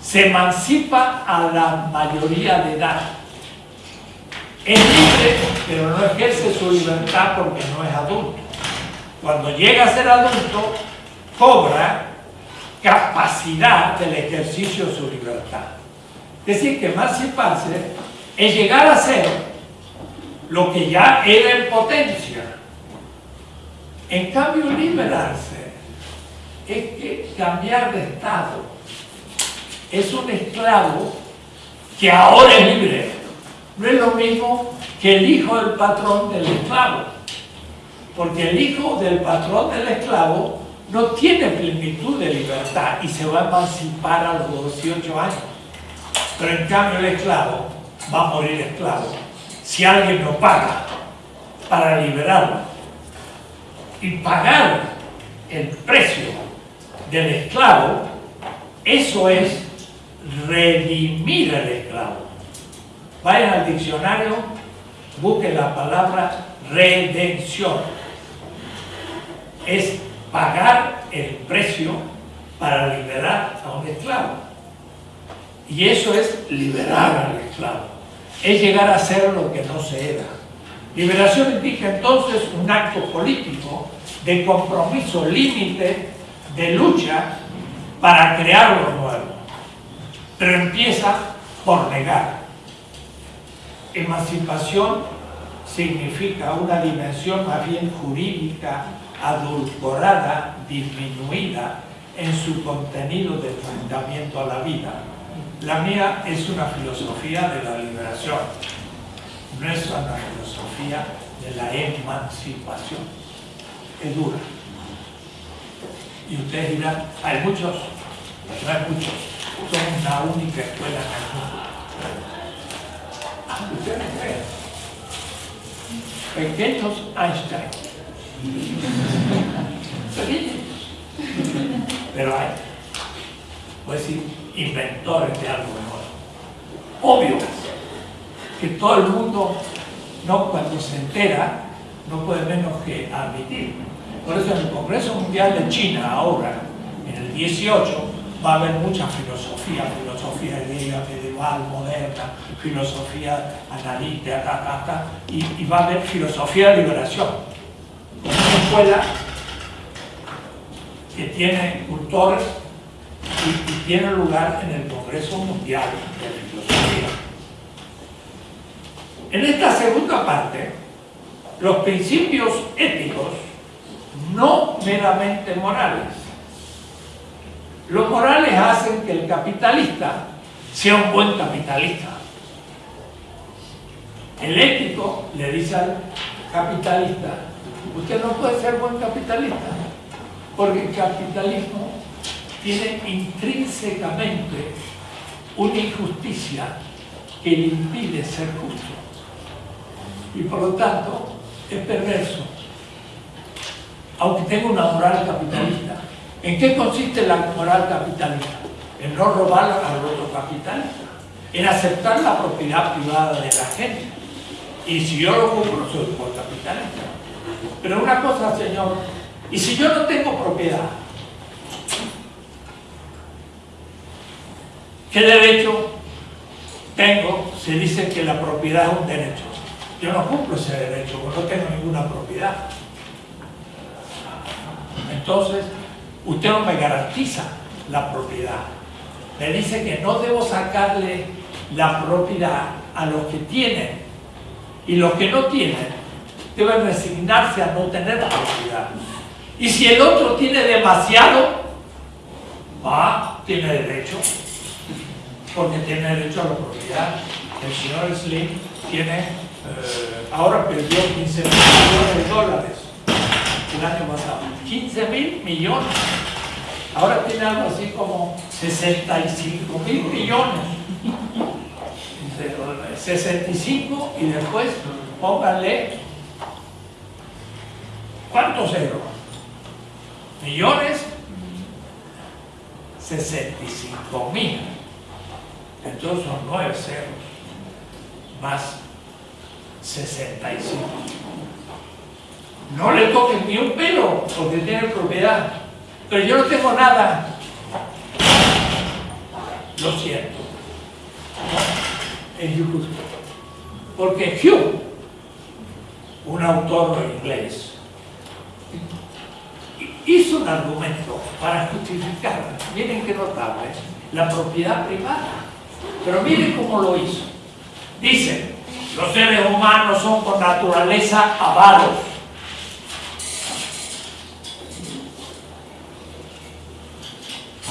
se emancipa a la mayoría de edad. Es libre, pero no ejerce su libertad porque no es adulto. Cuando llega a ser adulto, cobra capacidad del ejercicio de su libertad. Es decir, que emanciparse es llegar a ser lo que ya era en potencia. En cambio, liberarse es que cambiar de estado. Es un esclavo que ahora es libre. No es lo mismo que el hijo del patrón del esclavo. Porque el hijo del patrón del esclavo no tiene plenitud de libertad y se va a emancipar a los 18 años. Pero en cambio el esclavo va a morir esclavo. Si alguien no paga para liberarlo y pagar el precio del esclavo, eso es redimir al esclavo. Vayan al diccionario, busquen la palabra redención. Es pagar el precio para liberar a un esclavo. Y eso es liberar al esclavo es llegar a ser lo que no se era. Liberación indica entonces un acto político de compromiso, límite, de lucha para crear lo nuevo. Pero empieza por negar. Emancipación significa una dimensión más bien jurídica, adulcorada, disminuida en su contenido de enfrentamiento a la vida la mía es una filosofía de la liberación, no es una filosofía de la emancipación. Es dura. Y ustedes dirán, hay muchos, no hay muchos, somos la única escuela en el mundo. Ah, ustedes creen. Pequeños Einstein. Pequeños. Pero hay. Pues sí, inventores de algo mejor. Obvio que todo el mundo, no cuando se entera, no puede menos que admitir. Por eso en el Congreso Mundial de China ahora, en el 18, va a haber mucha filosofía, filosofía griega, medieval, moderna, filosofía analítica, y, y va a haber filosofía de liberación. Una escuela que tiene cultores y, tiene lugar en el Congreso Mundial de Filosofía. En esta segunda parte, los principios éticos no meramente morales. Los morales hacen que el capitalista sea un buen capitalista. El ético le dice al capitalista, usted no puede ser buen capitalista, porque el capitalismo tiene intrínsecamente una injusticia que le impide ser justo. Y por lo tanto es perverso. Aunque tenga una moral capitalista. ¿En qué consiste la moral capitalista? En no robar al otro capitalista. En aceptar la propiedad privada de la gente. Y si yo lo compro, soy por capitalista. Pero una cosa, señor, y si yo no tengo propiedad, ¿Qué derecho tengo si dicen que la propiedad es un derecho? Yo no cumplo ese derecho porque no tengo ninguna propiedad. Entonces, usted no me garantiza la propiedad. Me dice que no debo sacarle la propiedad a los que tienen y los que no tienen deben resignarse a no tener la propiedad. Y si el otro tiene demasiado, va, tiene derecho porque tiene derecho a la propiedad. El señor Slim tiene, eh, ahora perdió 15 mil millones de dólares el año pasado. 15 mil millones. ahora tiene algo así como 65 mil millones. Entre 65 y después pónganle ¿cuántos ceros? Millones 65 mil. Entonces son 9 ceros más 65. No le toquen ni un pelo porque tiene propiedad. Pero yo no tengo nada. Lo siento. Es injusto. Porque Hugh, un autor inglés, hizo un argumento para justificar, miren qué notable, la propiedad privada. Pero miren cómo lo hizo. Dice, los seres humanos son por naturaleza avaros.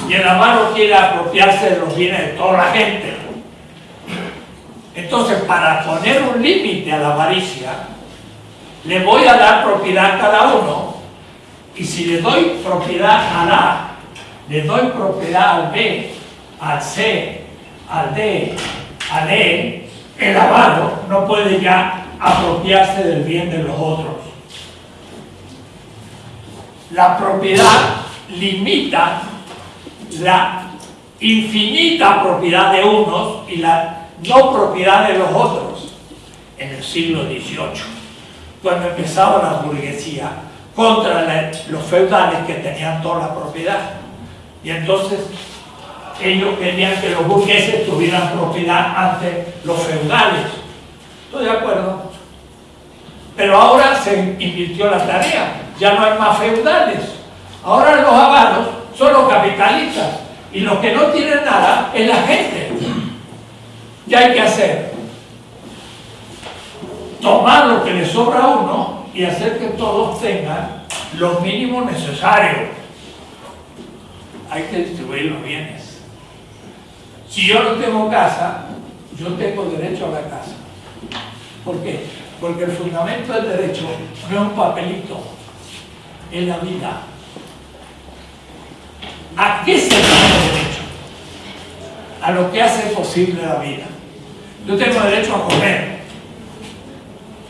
Y el avaro quiere apropiarse de los bienes de toda la gente. Entonces, para poner un límite a la avaricia, le voy a dar propiedad a cada uno. Y si le doy propiedad al A, le doy propiedad al B, al C, al D, al E, el avaro no puede ya apropiarse del bien de los otros. La propiedad limita la infinita propiedad de unos y la no propiedad de los otros en el siglo XVIII, cuando empezaba la burguesía contra los feudales que tenían toda la propiedad. Y entonces ellos querían que los burgueses tuvieran propiedad ante los feudales. Estoy de acuerdo. Pero ahora se invirtió la tarea. Ya no hay más feudales. Ahora los avaros son los capitalistas. Y los que no tienen nada es la gente. Ya hay que hacer. Tomar lo que le sobra a uno y hacer que todos tengan lo mínimo necesario. Hay que distribuir los bienes. Si yo no tengo casa, yo tengo derecho a la casa. ¿Por qué? Porque el fundamento del derecho no es un papelito, es la vida. ¿A qué se tiene derecho? A lo que hace posible la vida. Yo tengo derecho a comer,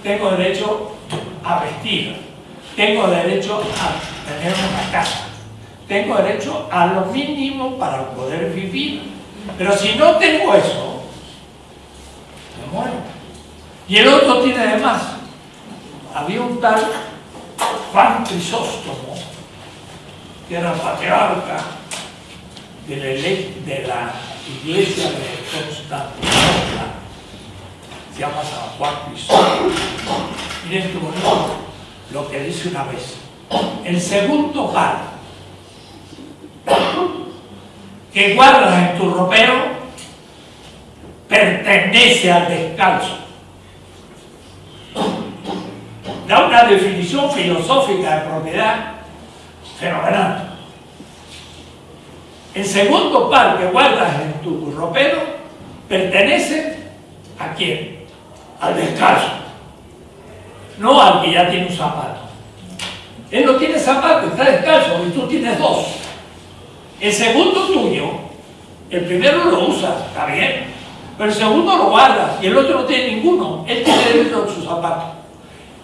tengo derecho a vestir, tengo derecho a tener una casa, tengo derecho a lo mínimo para poder vivir pero si no tengo eso, me muero. Y el otro tiene de más. Había un tal Juan Crisóstomo, que era patriarca de la, iglesia de Constantinopla. Se llama San Juan Crisóstomo. Miren qué bonito lo que dice una vez. El segundo par que guardas en tu ropero pertenece al descalzo. Da una definición filosófica de propiedad fenomenal. El segundo par que guardas en tu ropero pertenece a quién? Al descalzo. No al que ya tiene un zapato. Él no tiene zapato, está descalzo y tú tienes dos. El segundo tuyo, el primero lo usas, está bien, pero el segundo lo guardas y el otro no tiene ninguno, él tiene derecho a su zapato.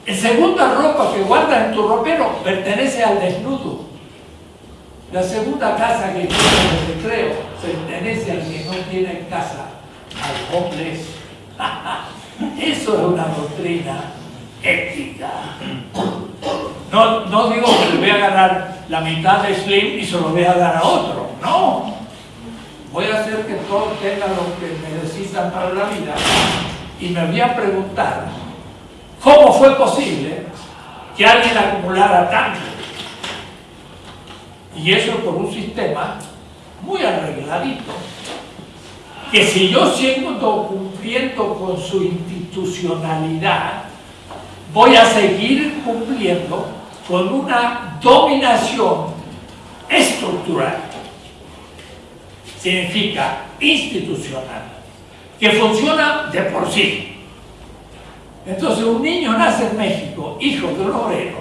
El segunda ropa que guardas en tu ropero pertenece al desnudo. La segunda casa que tiene el recreo pertenece al que no tiene casa, al homeless. Eso es una doctrina ética. No, no digo que le voy a ganar la mitad de Slim y se lo voy a dar a otro. No. Voy a hacer que todos tengan lo que necesitan para la vida y me voy a preguntar cómo fue posible que alguien acumulara tanto. Y eso por un sistema muy arregladito. Que si yo sigo cumpliendo con su institucionalidad, voy a seguir cumpliendo con una dominación estructural, significa institucional, que funciona de por sí. Entonces un niño nace en México, hijo de un obrero,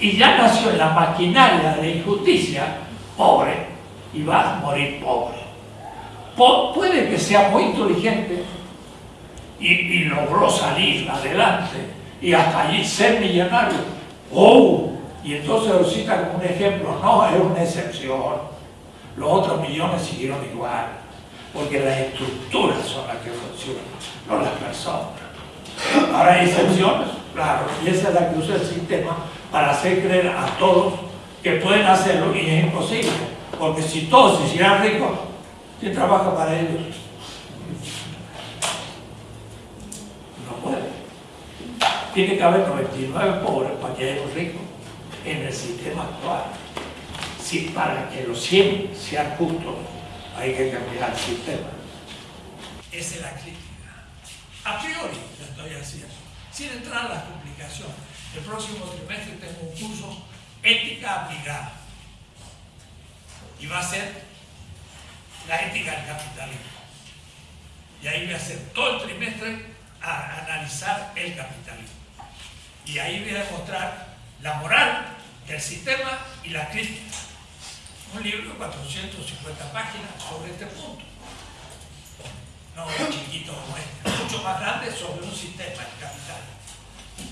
y ya nació en la maquinaria de injusticia, pobre y vas a morir pobre. puede que sea muy inteligente y, y, logró salir adelante y hasta allí ser millonario. ¡Oh! Y entonces lo cita como un ejemplo. No, es una excepción. Los otros millones siguieron igual, porque las estructuras son las que funcionan, no las personas. Ahora hay excepciones, claro, y esa es la que usa el sistema para hacer creer a todos que pueden hacerlo y es imposible, porque si todos se hicieran ricos, ¿quién trabaja para ellos? No puede. Tiene que haber 99 pobres para que haya un rico en el sistema actual. Si para que los 100 sean justos, hay que cambiar el sistema. Esa es la crítica. A priori estoy haciendo, sin entrar en las complicaciones. El próximo trimestre tengo un curso ética aplicada. Y va a ser la ética del capitalismo. Y ahí voy a hacer todo el trimestre a analizar el capitalismo. Y ahí voy a demostrar la moral del sistema y la crítica. Un libro de 450 páginas sobre este punto. No chiquito como este, mucho más grande sobre un sistema, el capital.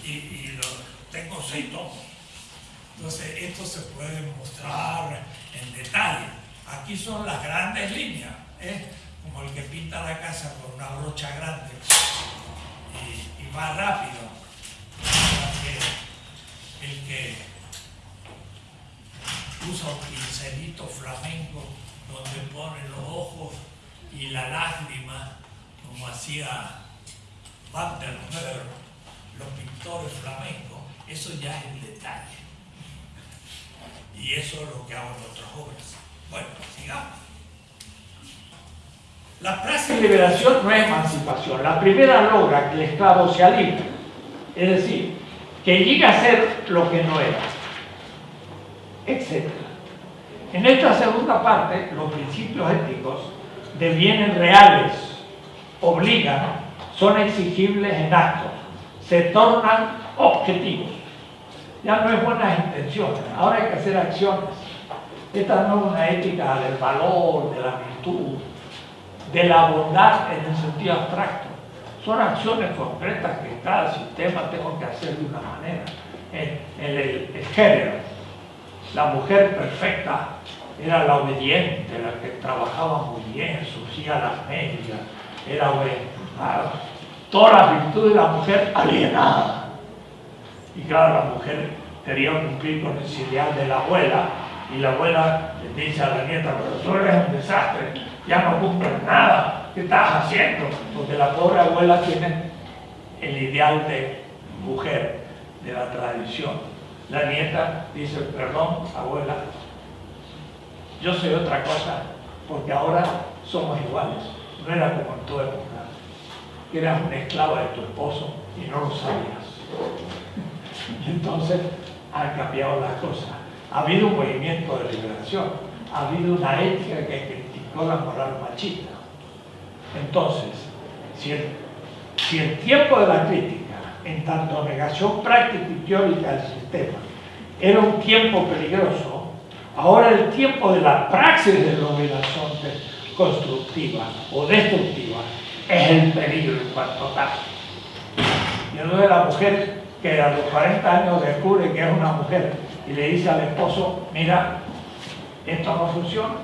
Y, lo, tengo seis tomos. Entonces, esto se puede mostrar en detalle. Aquí son las grandes líneas, ¿eh? como el que pinta la casa con una brocha grande y, y va rápido. El que usa un pincelito flamenco donde pone los ojos y la lágrima, como hacía Van der Meer, los pintores flamencos, eso ya es el detalle. Y eso es lo que hago en otras obras. Bueno, sigamos. La praxis de liberación no es emancipación. La primera logra que el esclavo sea libre. Es decir, que llegue a ser lo que no era. Etc. En esta segunda parte, los principios éticos devienen reales, obligan, son exigibles en actos, se tornan objetivos ya no es buenas intenciones, ahora hay que hacer acciones. Esta no es una ética del valor, de la virtud, de la bondad en el sentido abstracto. Son acciones concretas que cada sistema tengo que hacer de una manera. En, el, género, la mujer perfecta era la obediente, la que trabajaba muy bien, sucía las medias, era obediente. Toda la virtud de la mujer alienada y claro, la mujer quería cumplir con el ideal de la abuela y la abuela le dice a la nieta, pero tú eres un desastre, ya no cumples nada, ¿qué estás haciendo? Porque la pobre abuela tiene el ideal de mujer, de la tradición. La nieta dice, perdón, abuela, yo soy otra cosa, porque ahora somos iguales. No era como en tu época, eras una esclava de tu esposo y no lo sabías. Entonces han cambiado las cosas. Ha habido un movimiento de liberación, ha habido una ética que criticó la moral machista. Entonces, si el, tiempo de la crítica, en tanto negación práctica y teórica del sistema, era un tiempo peligroso, ahora el tiempo de la praxis de la liberación constructiva o destructiva es el peligro en cuanto tal. Y entonces la mujer que a los 40 años descubre que es una mujer y le dice al esposo, mira, esto no funciona.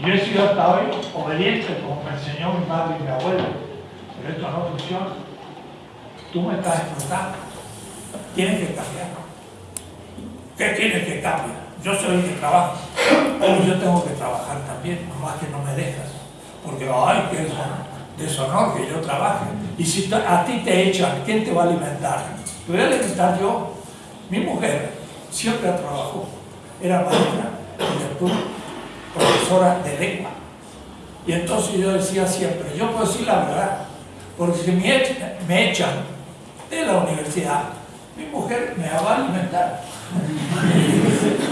Yo he sido hasta hoy obediente, como me enseñó mi padre y mi abuelo, pero esto no funciona. Tú me estás explotando. Tienes que cambiar. ¿Qué tienes que cambiar? Yo soy el que trabaja, pero yo tengo que trabajar también, más que no me dejas. Porque, ay, que eso deshonor que yo trabaje. Y si a ti te echan, ¿quién te va a alimentar? Te voy a alimentar yo. Mi mujer siempre trabajó. Era maestra y después profesora de lengua. Y entonces yo decía siempre, yo puedo decir la verdad, porque si me echan, me echan de la universidad, mi mujer me va a alimentar.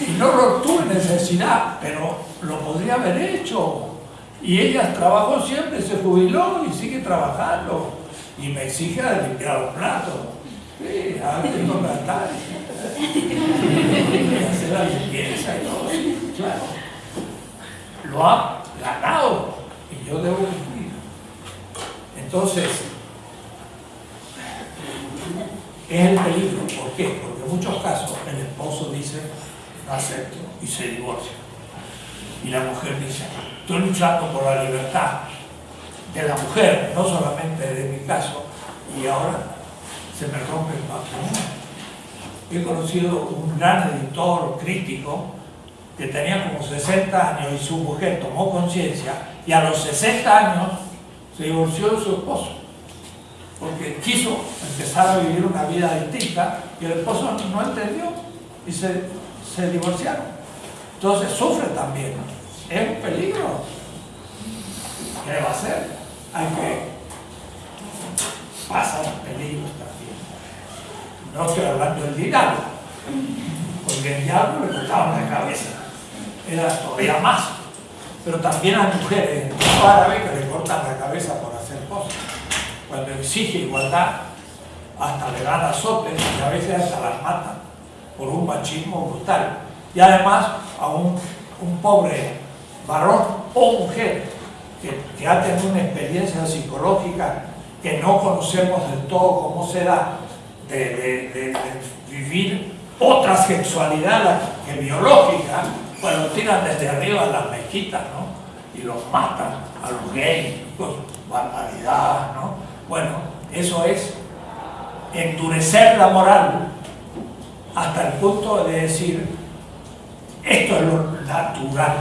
y no lo tuve necesidad, pero lo podría haber hecho. Y ella trabajó siempre, se jubiló y sigue trabajando. Y me exige limpiar los platos. Sí, ahora tengo que hacer la limpieza y todo claro. Lo ha ganado y yo debo cumplir. Entonces, es el peligro. ¿Por qué? Porque en muchos casos el esposo dice, acepto, y se divorcia. Y la mujer dice, estoy luchando por la libertad de la mujer, no solamente de mi caso, y ahora se me rompe el matrimonio. He conocido un gran editor crítico que tenía como 60 años y su mujer tomó conciencia y a los 60 años se divorció de su esposo porque quiso empezar a vivir una vida distinta y el esposo no entendió y se, se divorciaron. Entonces sufre también. Es un peligro. ¿Qué va a hacer? Hay que pasar peligros también. No estoy hablando del diablo, porque el diablo le cortaba la cabeza. Era todavía más. Pero también hay mujeres en el árabe que le cortan la cabeza por hacer cosas cuando exige igualdad, hasta le dan azotes y a veces hasta las matan por un machismo brutal. Y además a un, un pobre varón o mujer que, que, ha tenido una experiencia psicológica que no conocemos del todo cómo se da, de, de, vivir otra sexualidad que biológica, pues lo tiran desde arriba a las mezquitas, ¿no? Y los matan a los gays, pues, barbaridad, ¿no? Bueno, eso es endurecer la moral hasta el punto de decir, esto es lo natural.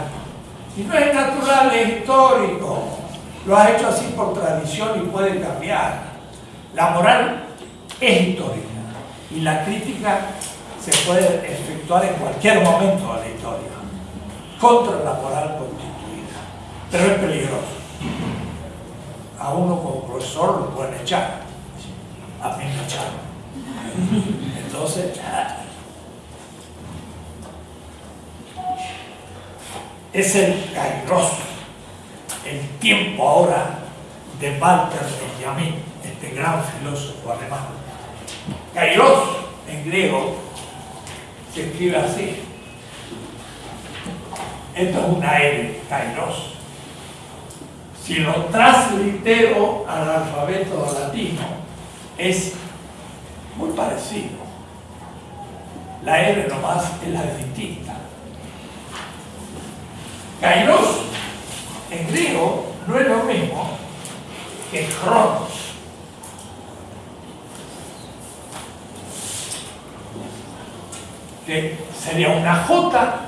Y no es natural, es histórico. Lo has hecho así por tradición y puede cambiar. La moral es histórica y la crítica se puede efectuar en cualquier momento de la historia contra la moral constituida. Pero es peligroso a uno como profesor lo pueden echar. A mí me echaron. Entonces, es el kairos, el tiempo ahora de Walter Benjamin, este gran filósofo alemán. Kairos, en griego, se escribe así. Esto es una L, kairos si lo translitero al alfabeto latino, es muy parecido. La R nomás es la distinta. Kairos en griego no es lo mismo que Cronos. Que sería una J,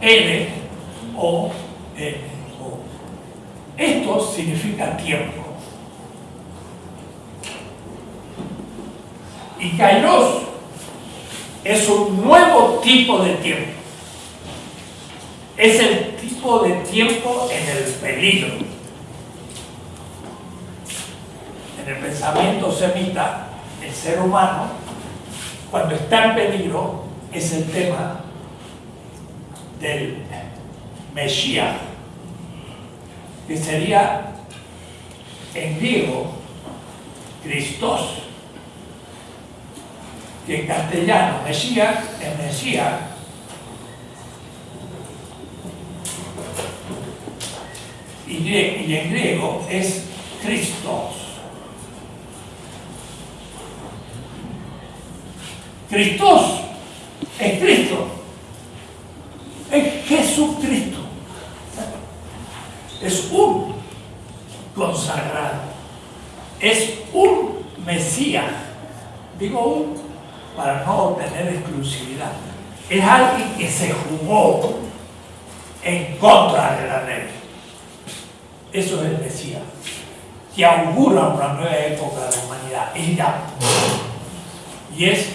L o N. Esto significa tiempo. Y Kairos es un nuevo tipo de tiempo. Es el tipo de tiempo en el peligro. En el pensamiento semita, el ser humano, cuando está en peligro, es el tema del Mesías que sería en griego Christos, que en castellano Mesías es Mesías, y, en griego es Christos. Christos es Cristo, es Jesucristo es un consagrado, es un Mesías. Digo un para no tener exclusividad. Es alguien que se jugó en contra de la ley. Eso es el Mesías, que augura una nueva época de la humanidad. Ella. Y es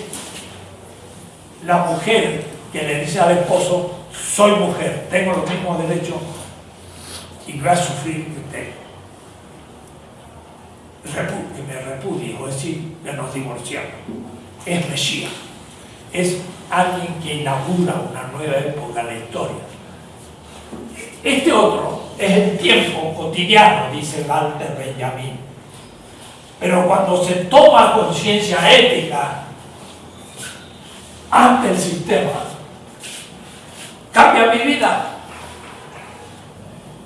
la mujer que le dice al esposo, soy mujer, tengo los mismos derechos y va a sufrir usted que me repudie, o decir, que nos divorciamos. Es Mesías. Es alguien que inaugura una nueva época en la historia. Este otro es el tiempo cotidiano, dice Walter Benjamin. Pero cuando se toma conciencia ética, ante el sistema. Cambia mi vida.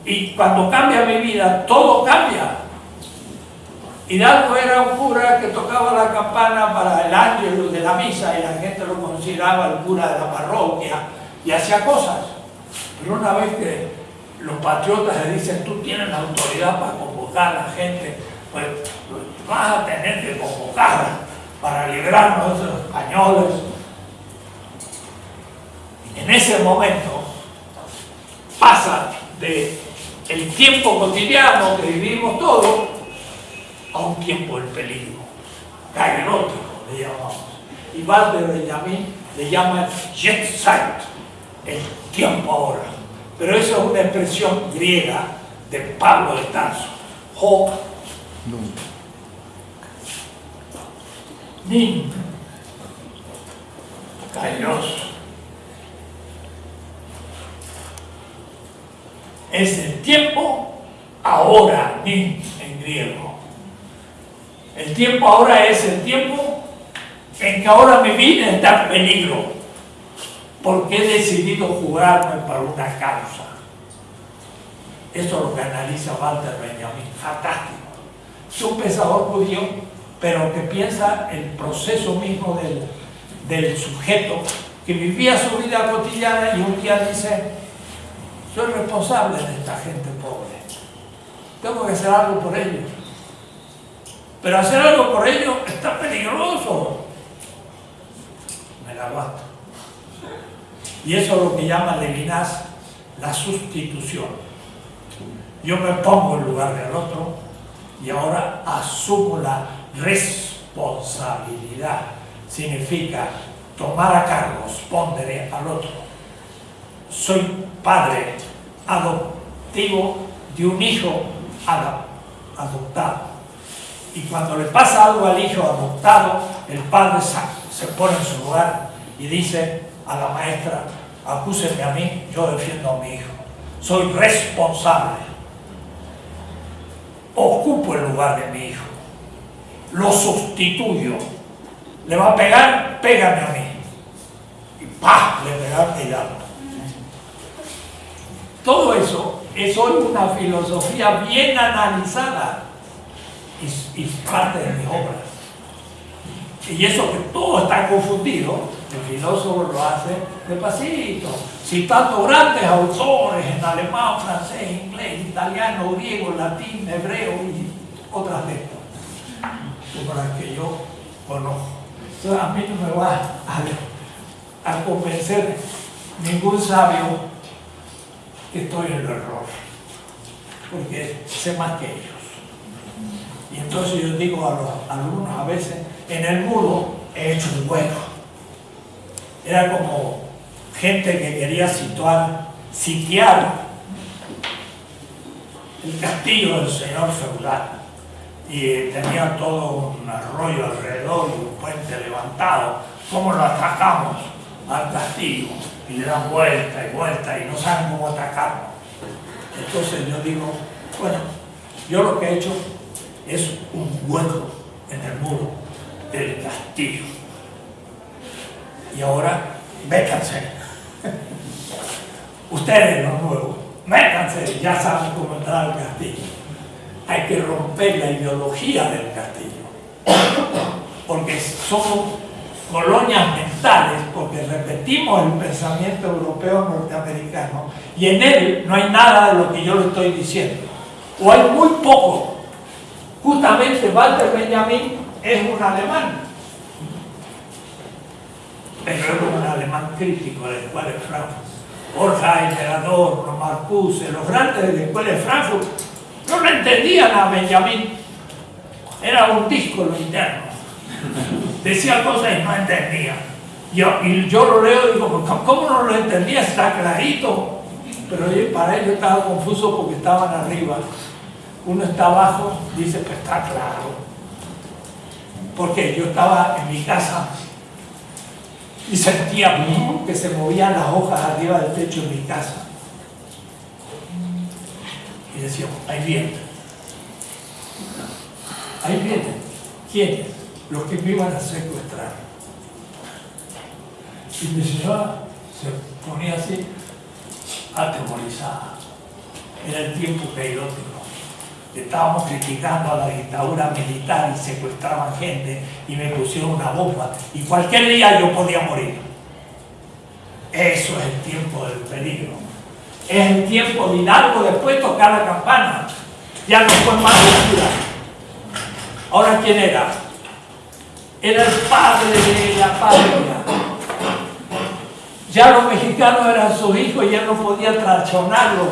Y cuando cambia mi vida, todo cambia. Hidalgo era un cura que tocaba la campana para el ángel de la misa y la gente lo consideraba el cura de la parroquia y hacía cosas. Pero una vez que los patriotas le dicen, tú tienes la autoridad para convocar a la gente, pues, pues vas a tener que convocar para librarnos de los españoles. En ese momento pasa de el tiempo cotidiano que vivimos todos a un tiempo del peligro, caerótico le llamamos. Y Walter Benjamin le llama jet set, el tiempo ahora. Pero eso es una expresión griega de Pablo de Tarso. Ho Nin Kairos. Es tiempo ahora, en griego. El tiempo ahora es el tiempo en que ahora mi vida está en peligro, porque he decidido jugarme para una causa. Eso es lo que analiza Walter Benjamin, fantástico. Es un pensador judío, pero que piensa el proceso mismo del, del sujeto que vivía su vida cotidiana y un día dice, soy responsable de esta gente pobre, tengo que hacer algo por ellos pero hacer algo por ello está peligroso. Me la aguanto. Y eso es lo que llama Levinas la sustitución. Yo me pongo en lugar del otro y ahora asumo la responsabilidad. Significa tomar a cargo, responder al otro. Soy padre adoptivo de un hijo adoptado y cuando le pasa algo al hijo adoptado, el padre se pone en su lugar y dice a la maestra, acúseme a mí, yo defiendo a mi hijo. Soy responsable. Ocupo el lugar de mi hijo. Lo sustituyo. ¿Le va a pegar? Pégame a mí. Y ¡pah! Le pegaron y Todo eso es hoy una filosofía bien analizada y, parte de mis obras. Y eso que todo está confundido, el filósofo lo hace despacito, citando grandes autores en alemán, francés, inglés, italiano, griego, latín, hebreo y otras letras, las que yo conozco. Entonces a mí no me va a convencer ningún sabio estoy en el error, porque sé más que ellos. Y entonces yo digo a los alumnos a veces, en el muro he hecho un hueco. Era como gente que quería situar, sitiar el castillo del señor feudal. Y tenía todo un arroyo alrededor y un puente levantado. ¿Cómo lo atacamos al castillo? Y le dan vuelta y vuelta y no saben cómo atacarlo. Entonces yo digo, bueno, yo lo que he hecho es un hueco en el muro del castillo. Y ahora, métanse. Ustedes los nuevos, métanse, ya saben cómo entrar al castillo. Hay que romper la ideología del castillo. Porque somos colonias mentales, porque repetimos el pensamiento europeo norteamericano y en él no hay nada de lo que yo le estoy diciendo. O hay muy poco Justamente Walter Benjamin es un alemán, pero es un alemán crítico de la escuela de Frankfurt. Borja, Adorno, Marcuse, los grandes de la escuela de Frankfurt, no lo entendían a Benjamin. Era un disco lo interno. Decía cosas y no entendía. Yo, y yo lo leo y digo, ¿cómo no lo entendía? Está clarito. Pero para ellos estaba confuso porque estaban arriba uno está abajo, dice, que está claro. Porque yo estaba en mi casa y sentía que se movían las hojas arriba del techo de mi casa. Y decíamos, ahí viene. Ahí vienen. ¿Quiénes? Los que me iban a secuestrar. Y mi señora se ponía así, atemorizada. Era el tiempo periódico. Estábamos criticando a la dictadura militar y secuestraban gente y me pusieron una bomba. Y cualquier día yo podía morir. Eso es el tiempo del peligro. Es el tiempo de Hidalgo después tocar la campana. Ya no fue más locura. Ahora, ¿quién era? Era el padre de la patria. Ya los mexicanos eran sus hijos y ya no podía traicionarlos.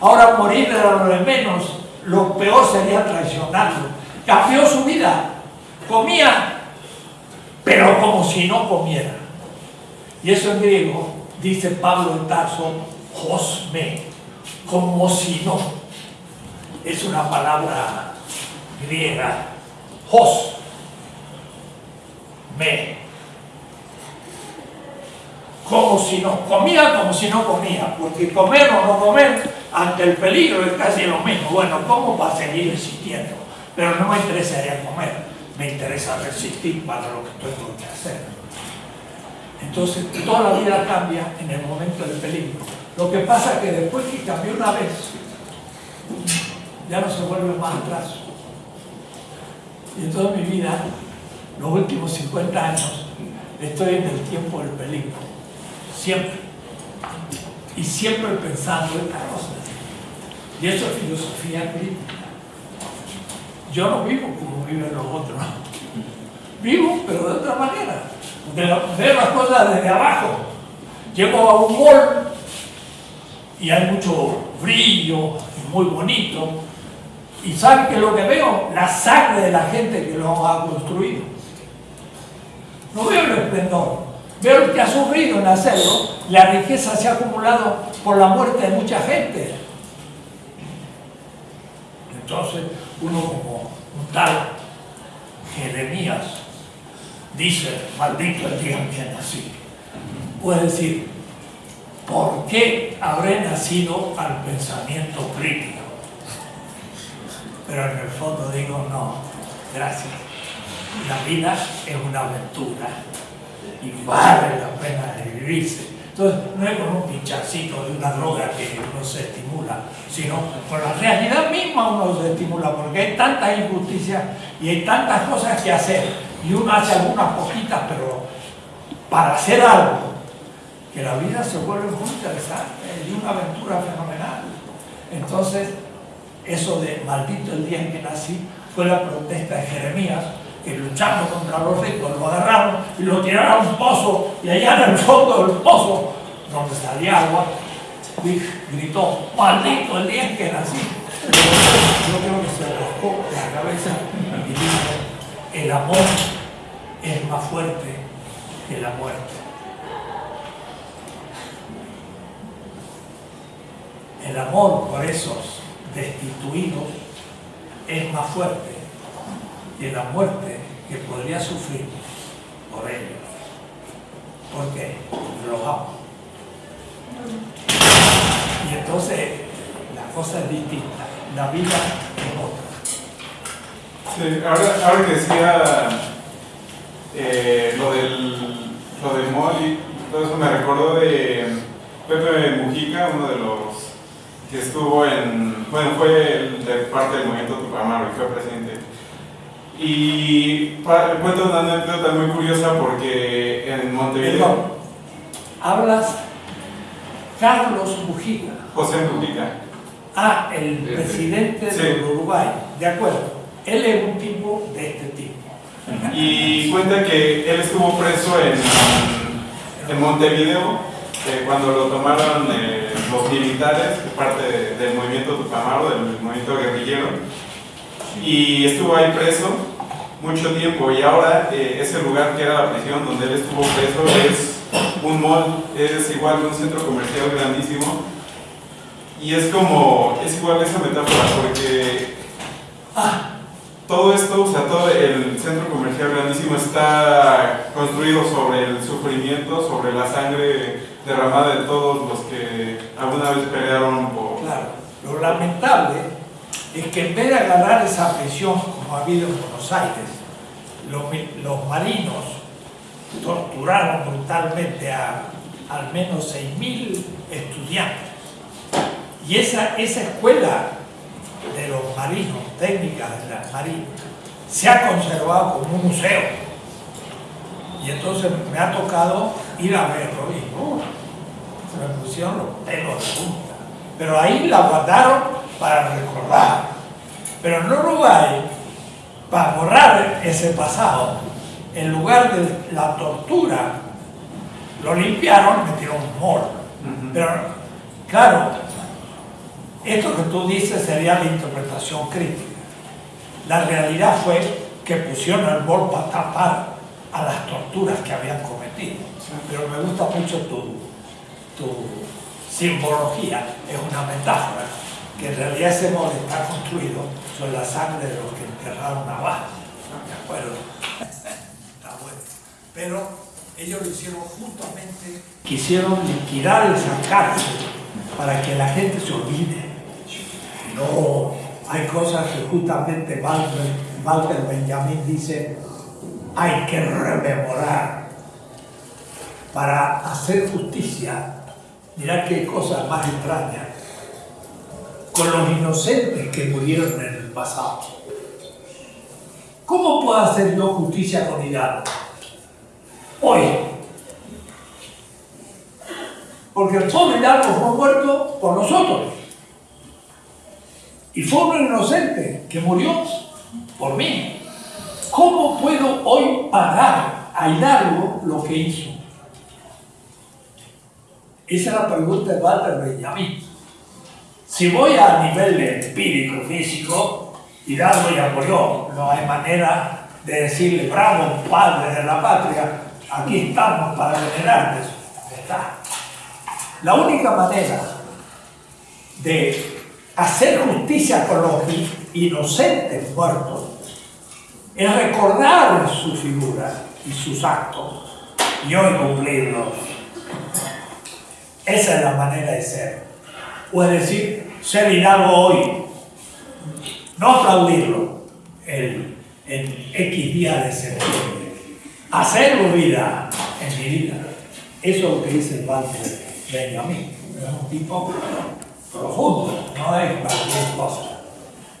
Ahora morir era lo de menos. Lo peor sería traicionarlo. Cambió su vida. Comía, pero como si no comiera. Y eso en griego dice Pablo de Tarso, Josme, como si no. Es una palabra griega, Jos, me. Como si no, comía como si no comía, porque comer o no comer ante el peligro es casi lo mismo. Bueno, ¿cómo va a seguir existiendo? Pero no me interesaría comer, me interesa resistir para lo que tengo que hacer. Entonces, toda la vida cambia en el momento del peligro. Lo que pasa es que después que cambió una vez, ya no se vuelve más atrás. Y en toda mi vida, los últimos 50 años, estoy en el tiempo del peligro. Siempre. Y siempre pensando en estas cosas. Y eso es filosofía crítica. Yo no vivo como viven los otros. Vivo, pero de otra manera. De ver las cosas desde abajo. Llego a un mall y hay mucho brillo, y muy bonito. ¿Y saben qué es lo que veo? La sangre de la gente que lo ha construido. No veo el esplendor, veo el que ha sufrido en hacerlo. La riqueza se ha acumulado por la muerte de mucha gente. Entonces, uno como un tal Jeremías dice, maldito el día en que nací. Puede decir, ¿por qué habré nacido al pensamiento crítico? Pero en el fondo digo, no, gracias. La vida es una aventura y vale la pena vivirse. Entonces, no es como un pinchacito de una droga que uno se estimula, sino con la realidad misma uno se estimula, porque hay tanta injusticia y hay tantas cosas que hacer, y uno hace algunas poquitas, pero para hacer algo, que la vida se vuelve muy interesante y una aventura fenomenal. Entonces, eso de maldito el día en que nací fue la protesta de Jeremías, que luchando contra los ricos lo agarraron y lo tiraron a un pozo, y allá en el fondo del pozo, donde salía agua, gritó, maldito el día que nací. Yo creo que se rascó la cabeza y dijo, el amor es más fuerte que la muerte. El amor por esos destituidos es más fuerte que la muerte que podría sufrir por ellos. ¿Por qué? Porque los. Y entonces la cosa es distinta, la vida es otra. Sí, ahora, ahora que decía eh, lo del lo del Molly, todo eso me recordó de Pepe Mujica, uno de los que estuvo en, bueno, fue el de parte del movimiento Tupamaro y fue presidente. Y cuento una anécdota muy curiosa porque en Montevideo, Perdón, hablas Carlos Mujica. José Mujica, Ah, el presidente Sí. del Uruguay, de acuerdo. Él es un tipo de este tipo. y cuenta que él estuvo preso en, en Montevideo eh, cuando lo tomaron eh, los militares, parte de- del movimiento Tupamaro, del movimiento guerrillero, y estuvo ahí preso mucho tiempo y ahora eh, ese lugar que era la prisión donde él estuvo preso es un mall, es igual que un centro comercial grandísimo y es como, es igual esa metáfora porque Ah, todo esto, o sea, todo el centro comercial grandísimo está construido sobre el sufrimiento, sobre la sangre derramada de todos los que alguna vez pelearon por... claro. Lo lamentable es que en vez de agarrar esa prisión como ha habido en Buenos Aires, los, marinos torturaron brutalmente a al menos 6.000 estudiantes. Y esa, esa escuela de los marinos, técnicas de la marina, se ha conservado como un museo. Y entonces me ha tocado ir a verlo y se me pusieron los pelos de punta. Pero ahí la guardaron para recordar. Pero en Uruguay, para borrar ese pasado, en lugar de la tortura, lo limpiaron, metieron un moro. Pero, claro, esto que tú dices sería la interpretación crítica. La realidad fue que pusieron el moro para tapar a las torturas que habían cometido. Pero me gusta mucho tu, tu simbología, es una metáfora, que en realidad ese moro está construido sobre la sangre de los que enterraron abajo. ¿De acuerdo? Está bueno. Pero ellos lo hicieron justamente, quisieron liquidar esa cárcel para que la gente se olvide. No, hay cosas que justamente Walter, Walter Benjamin dice, hay que rememorar para hacer justicia. Mirá qué cosas más extrañas. Con los inocentes que murieron en el pasado. ¿Cómo puedo hacer yo justicia con Hidalgo? Hoy. Porque el pobre Hidalgo fue muerto por nosotros. Y fue un inocente que murió por mí. ¿Cómo puedo hoy pagar a Hidalgo lo que hizo? Esa es la pregunta de Walter Benjamin. Si voy a nivel empírico, físico, Hidalgo ya murió. No hay manera de decirle, bravo, padre de la patria, aquí estamos para venerarte. Está. La única manera de hacer justicia con los inocentes muertos es recordar su figura y sus actos y hoy cumplirlos. Esa es la manera de ser. O es decir, ser Hidalgo hoy, no aplaudirlo el, en X día de septiembre, hacerlo vida en mi vida. Eso es lo que dice el Walter Benjamin. Es un tipo profundo, no es cualquier cosa.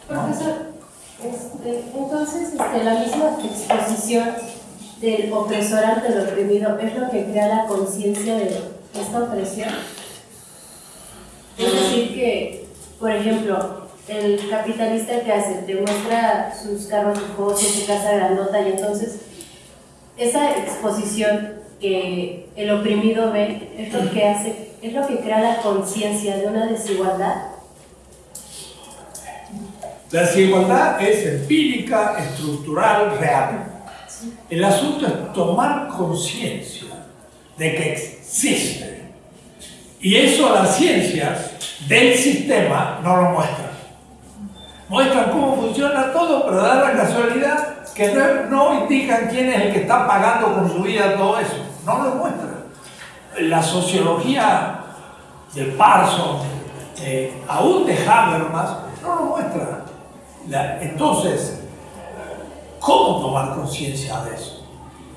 Profesor, este, entonces este, la misma exposición del opresor ante el oprimido es lo que crea la conciencia de esta opresión. Es decir, que, por ejemplo, el capitalista que hace, te muestra sus carros lujosos, su casa grandota, y entonces esa exposición que el oprimido ve es lo que hace, es lo que crea la conciencia de una desigualdad. La desigualdad es empírica, estructural, real. El asunto es tomar conciencia de que existe. Y eso las ciencias del sistema no lo muestran. Muestran cómo funciona todo, pero da la casualidad que no, indican quién es el que está pagando con su vida todo eso. No lo muestran. La sociología de Parsons, aún de Habermas, no lo muestra. Entonces, ¿cómo tomar conciencia de eso?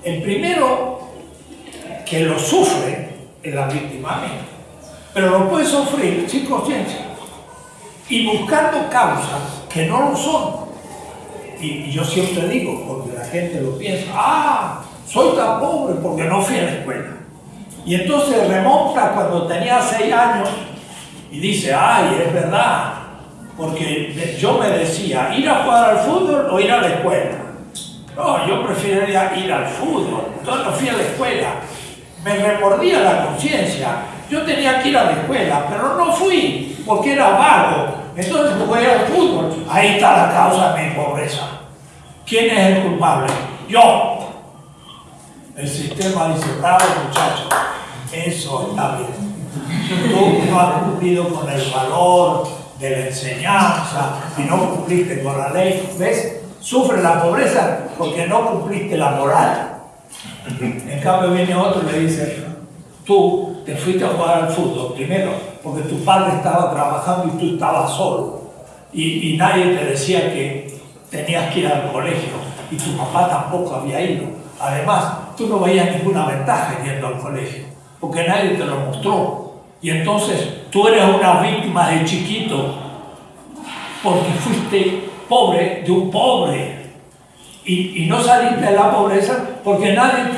El primero que lo sufre es la víctima pero lo puede sufrir sin conciencia y buscando causas que no lo son. Y, yo siempre digo, porque la gente lo piensa, ah, soy tan pobre porque no fui a la escuela. Y entonces remonta cuando tenía seis años y dice, ay, es verdad, porque yo me decía, ir a jugar al fútbol o ir a la escuela. No, yo preferiría ir al fútbol, entonces no fui a la escuela. Me remordía la conciencia. Yo tenía que ir a la escuela, pero no fui porque era vago. Entonces jugué al fútbol. Ahí está la causa de mi pobreza. ¿Quién es el culpable? Yo. El sistema dice, bravo muchacho, eso está bien. Tú no has cumplido con el valor de la enseñanza y no cumpliste con la ley. ¿Ves? Sufre la pobreza porque no cumpliste la moral. En cambio viene otro y le dice, tú te fuiste a jugar al fútbol primero porque tu padre estaba trabajando y tú estabas solo. Y, nadie te decía que tenías que ir al colegio y tu papá tampoco había ido. Además, tú no veías ninguna ventaja yendo al colegio, porque nadie te lo mostró. Y entonces tú eres una víctima de chiquito porque fuiste pobre de un pobre. Y, no saliste de la pobreza porque nadie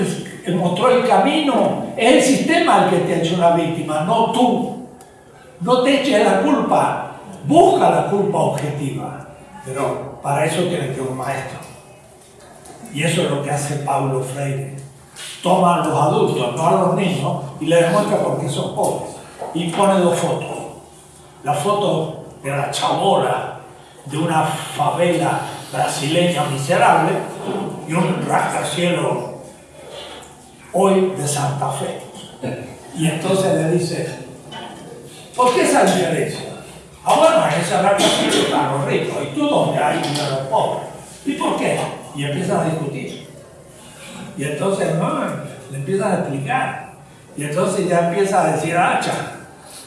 te mostró el camino. Es el sistema el que te ha hecho una víctima, no tú. No te eches la culpa, busca la culpa objetiva. Pero para eso tienes que un maestro. Y eso es lo que hace Pablo Freire. Toma a los adultos, no a los niños, y le demuestra por qué son pobres. Y pone dos fotos. La foto de la chabola de una favela brasileña miserable y un rascacielos hoy de Santa Fe. Y entonces le dice, ¿por qué esa diferencia? Ah, bueno, en ese rascacielos están los ricos y tú donde hay los pobres. ¿Y por qué? Y empiezan a discutir. Y entonces no, le empiezan a explicar. Y entonces ya empieza a decir, hacha.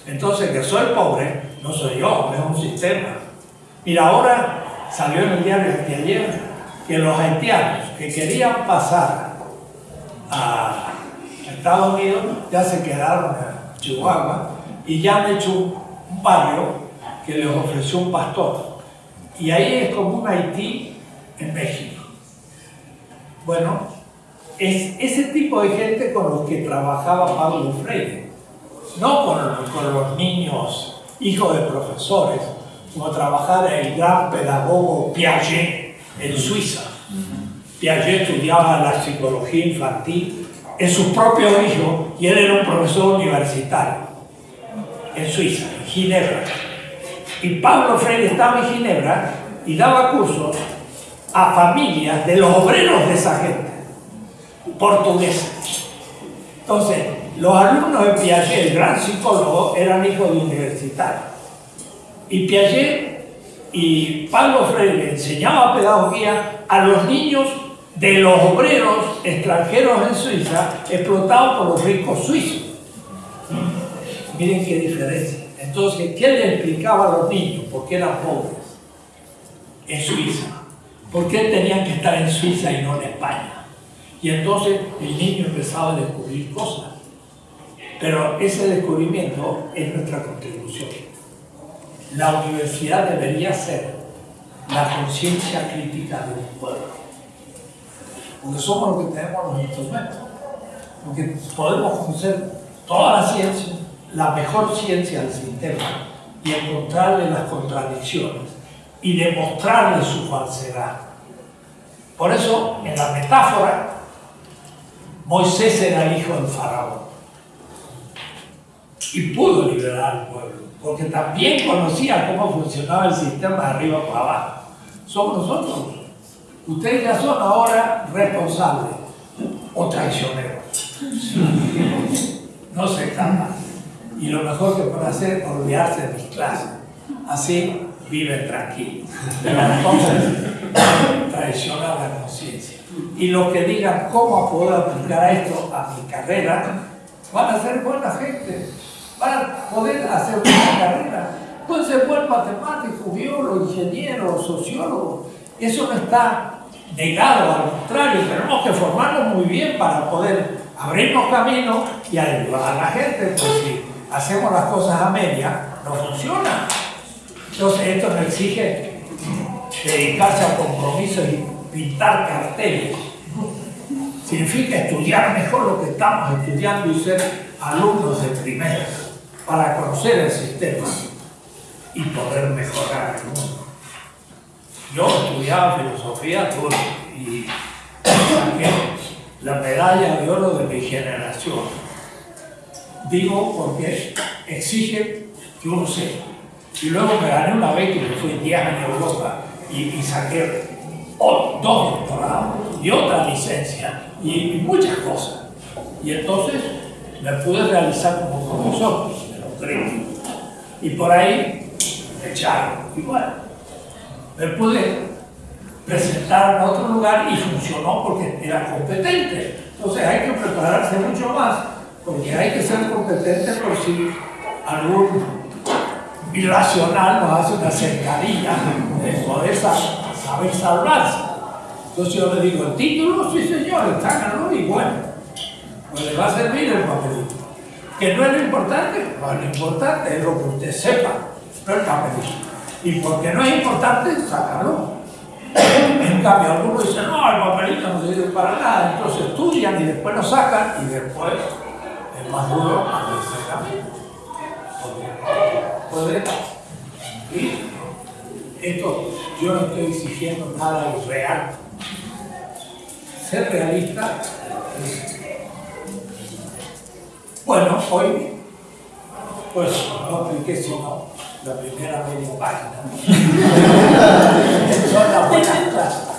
Entonces que soy pobre, no soy yo, es un sistema. Mira, ahora salió en el diario de ayer que los haitianos que querían pasar a Estados Unidos ya se quedaron en Chihuahua y ya han hecho un barrio que les ofreció un pastor. Y ahí es como un Haití en México. Bueno, es ese tipo de gente con los que trabajaba Pablo Freire, no con, con los niños hijos de profesores, como trabajaba el gran pedagogo Piaget en Suiza. Piaget estudiaba la psicología infantil en su propio hijo y él era un profesor universitario en Suiza, en Ginebra. Y Pablo Freire estaba en Ginebra y daba cursos a familias de los obreros de esa gente, portugueses. Entonces, los alumnos de Piaget, el gran psicólogo, eran hijos de universitarios. Y Piaget y Pablo Freire enseñaba pedagogía a los niños de los obreros extranjeros en Suiza explotados por los ricos suizos. Miren qué diferencia. Entonces, ¿qué le explicaba a los niños? ¿Por qué eran pobres? En Suiza. ¿Por qué tenían que estar en Suiza y no en España? Y entonces el niño empezaba a descubrir cosas. Pero ese descubrimiento es nuestra contribución. La universidad debería ser la conciencia crítica de un pueblo. Porque somos los que tenemos los instrumentos. Porque podemos conocer toda la ciencia, la mejor ciencia del sistema, y encontrarle las contradicciones y demostrarle su falsedad. Por eso, en la metáfora, Moisés era hijo del faraón y pudo liberar al pueblo, porque también conocía cómo funcionaba el sistema de arriba para abajo. Somos nosotros. Ustedes ya son ahora responsables o traicioneros. No se escapan. Y lo mejor que pueden hacer es olvidarse de mis clases. Así viven tranquilos. Pero entonces traicionar la conciencia. Y los que digan cómo puedo aplicar esto a mi carrera, van a ser buena gente, van a poder hacer una carrera. Pueden ser buen matemático, biólogo, ingeniero, sociólogo. Eso no está negado, al contrario, tenemos que formarnos muy bien para poder abrirnos camino y ayudar a la gente, pues si hacemos las cosas a media, no funciona. Entonces esto nos exige dedicarse a compromisos y pintar carteles. Significa estudiar mejor lo que estamos estudiando y ser alumnos de primera para conocer el sistema y poder mejorar el mundo. Yo estudiaba filosofía y saqué la medalla de oro de mi generación. Digo porque exige que uno sepa. Y luego me gané una beca y me fui 10 años a Europa y, saqué dos doctorados y otra licencia y, muchas cosas. Y entonces me pude realizar como profesor Y por ahí echaron. Bueno, me pude presentar en otro lugar y funcionó porque era competente. Entonces hay que prepararse mucho más porque hay que ser competente por si algún irracional nos hace una cercanía de poder saber salvarse. Entonces yo le digo, el título, sí señor, está ganado y bueno, pues le va a servir el papelito. Que no es lo importante, no es lo importante, es lo que usted sepa, no el papelito. Y porque no es importante, sácalo. En cambio, algunos dicen, no, el papelito no sirve para nada, entonces estudian y después lo sacan y después es más duro cuando se cambia. Porque puede. Y esto, yo no estoy exigiendo nada irreal. Ser realista es bueno, hoy pues no apliqué sino la primera media página. Son las buenas clases.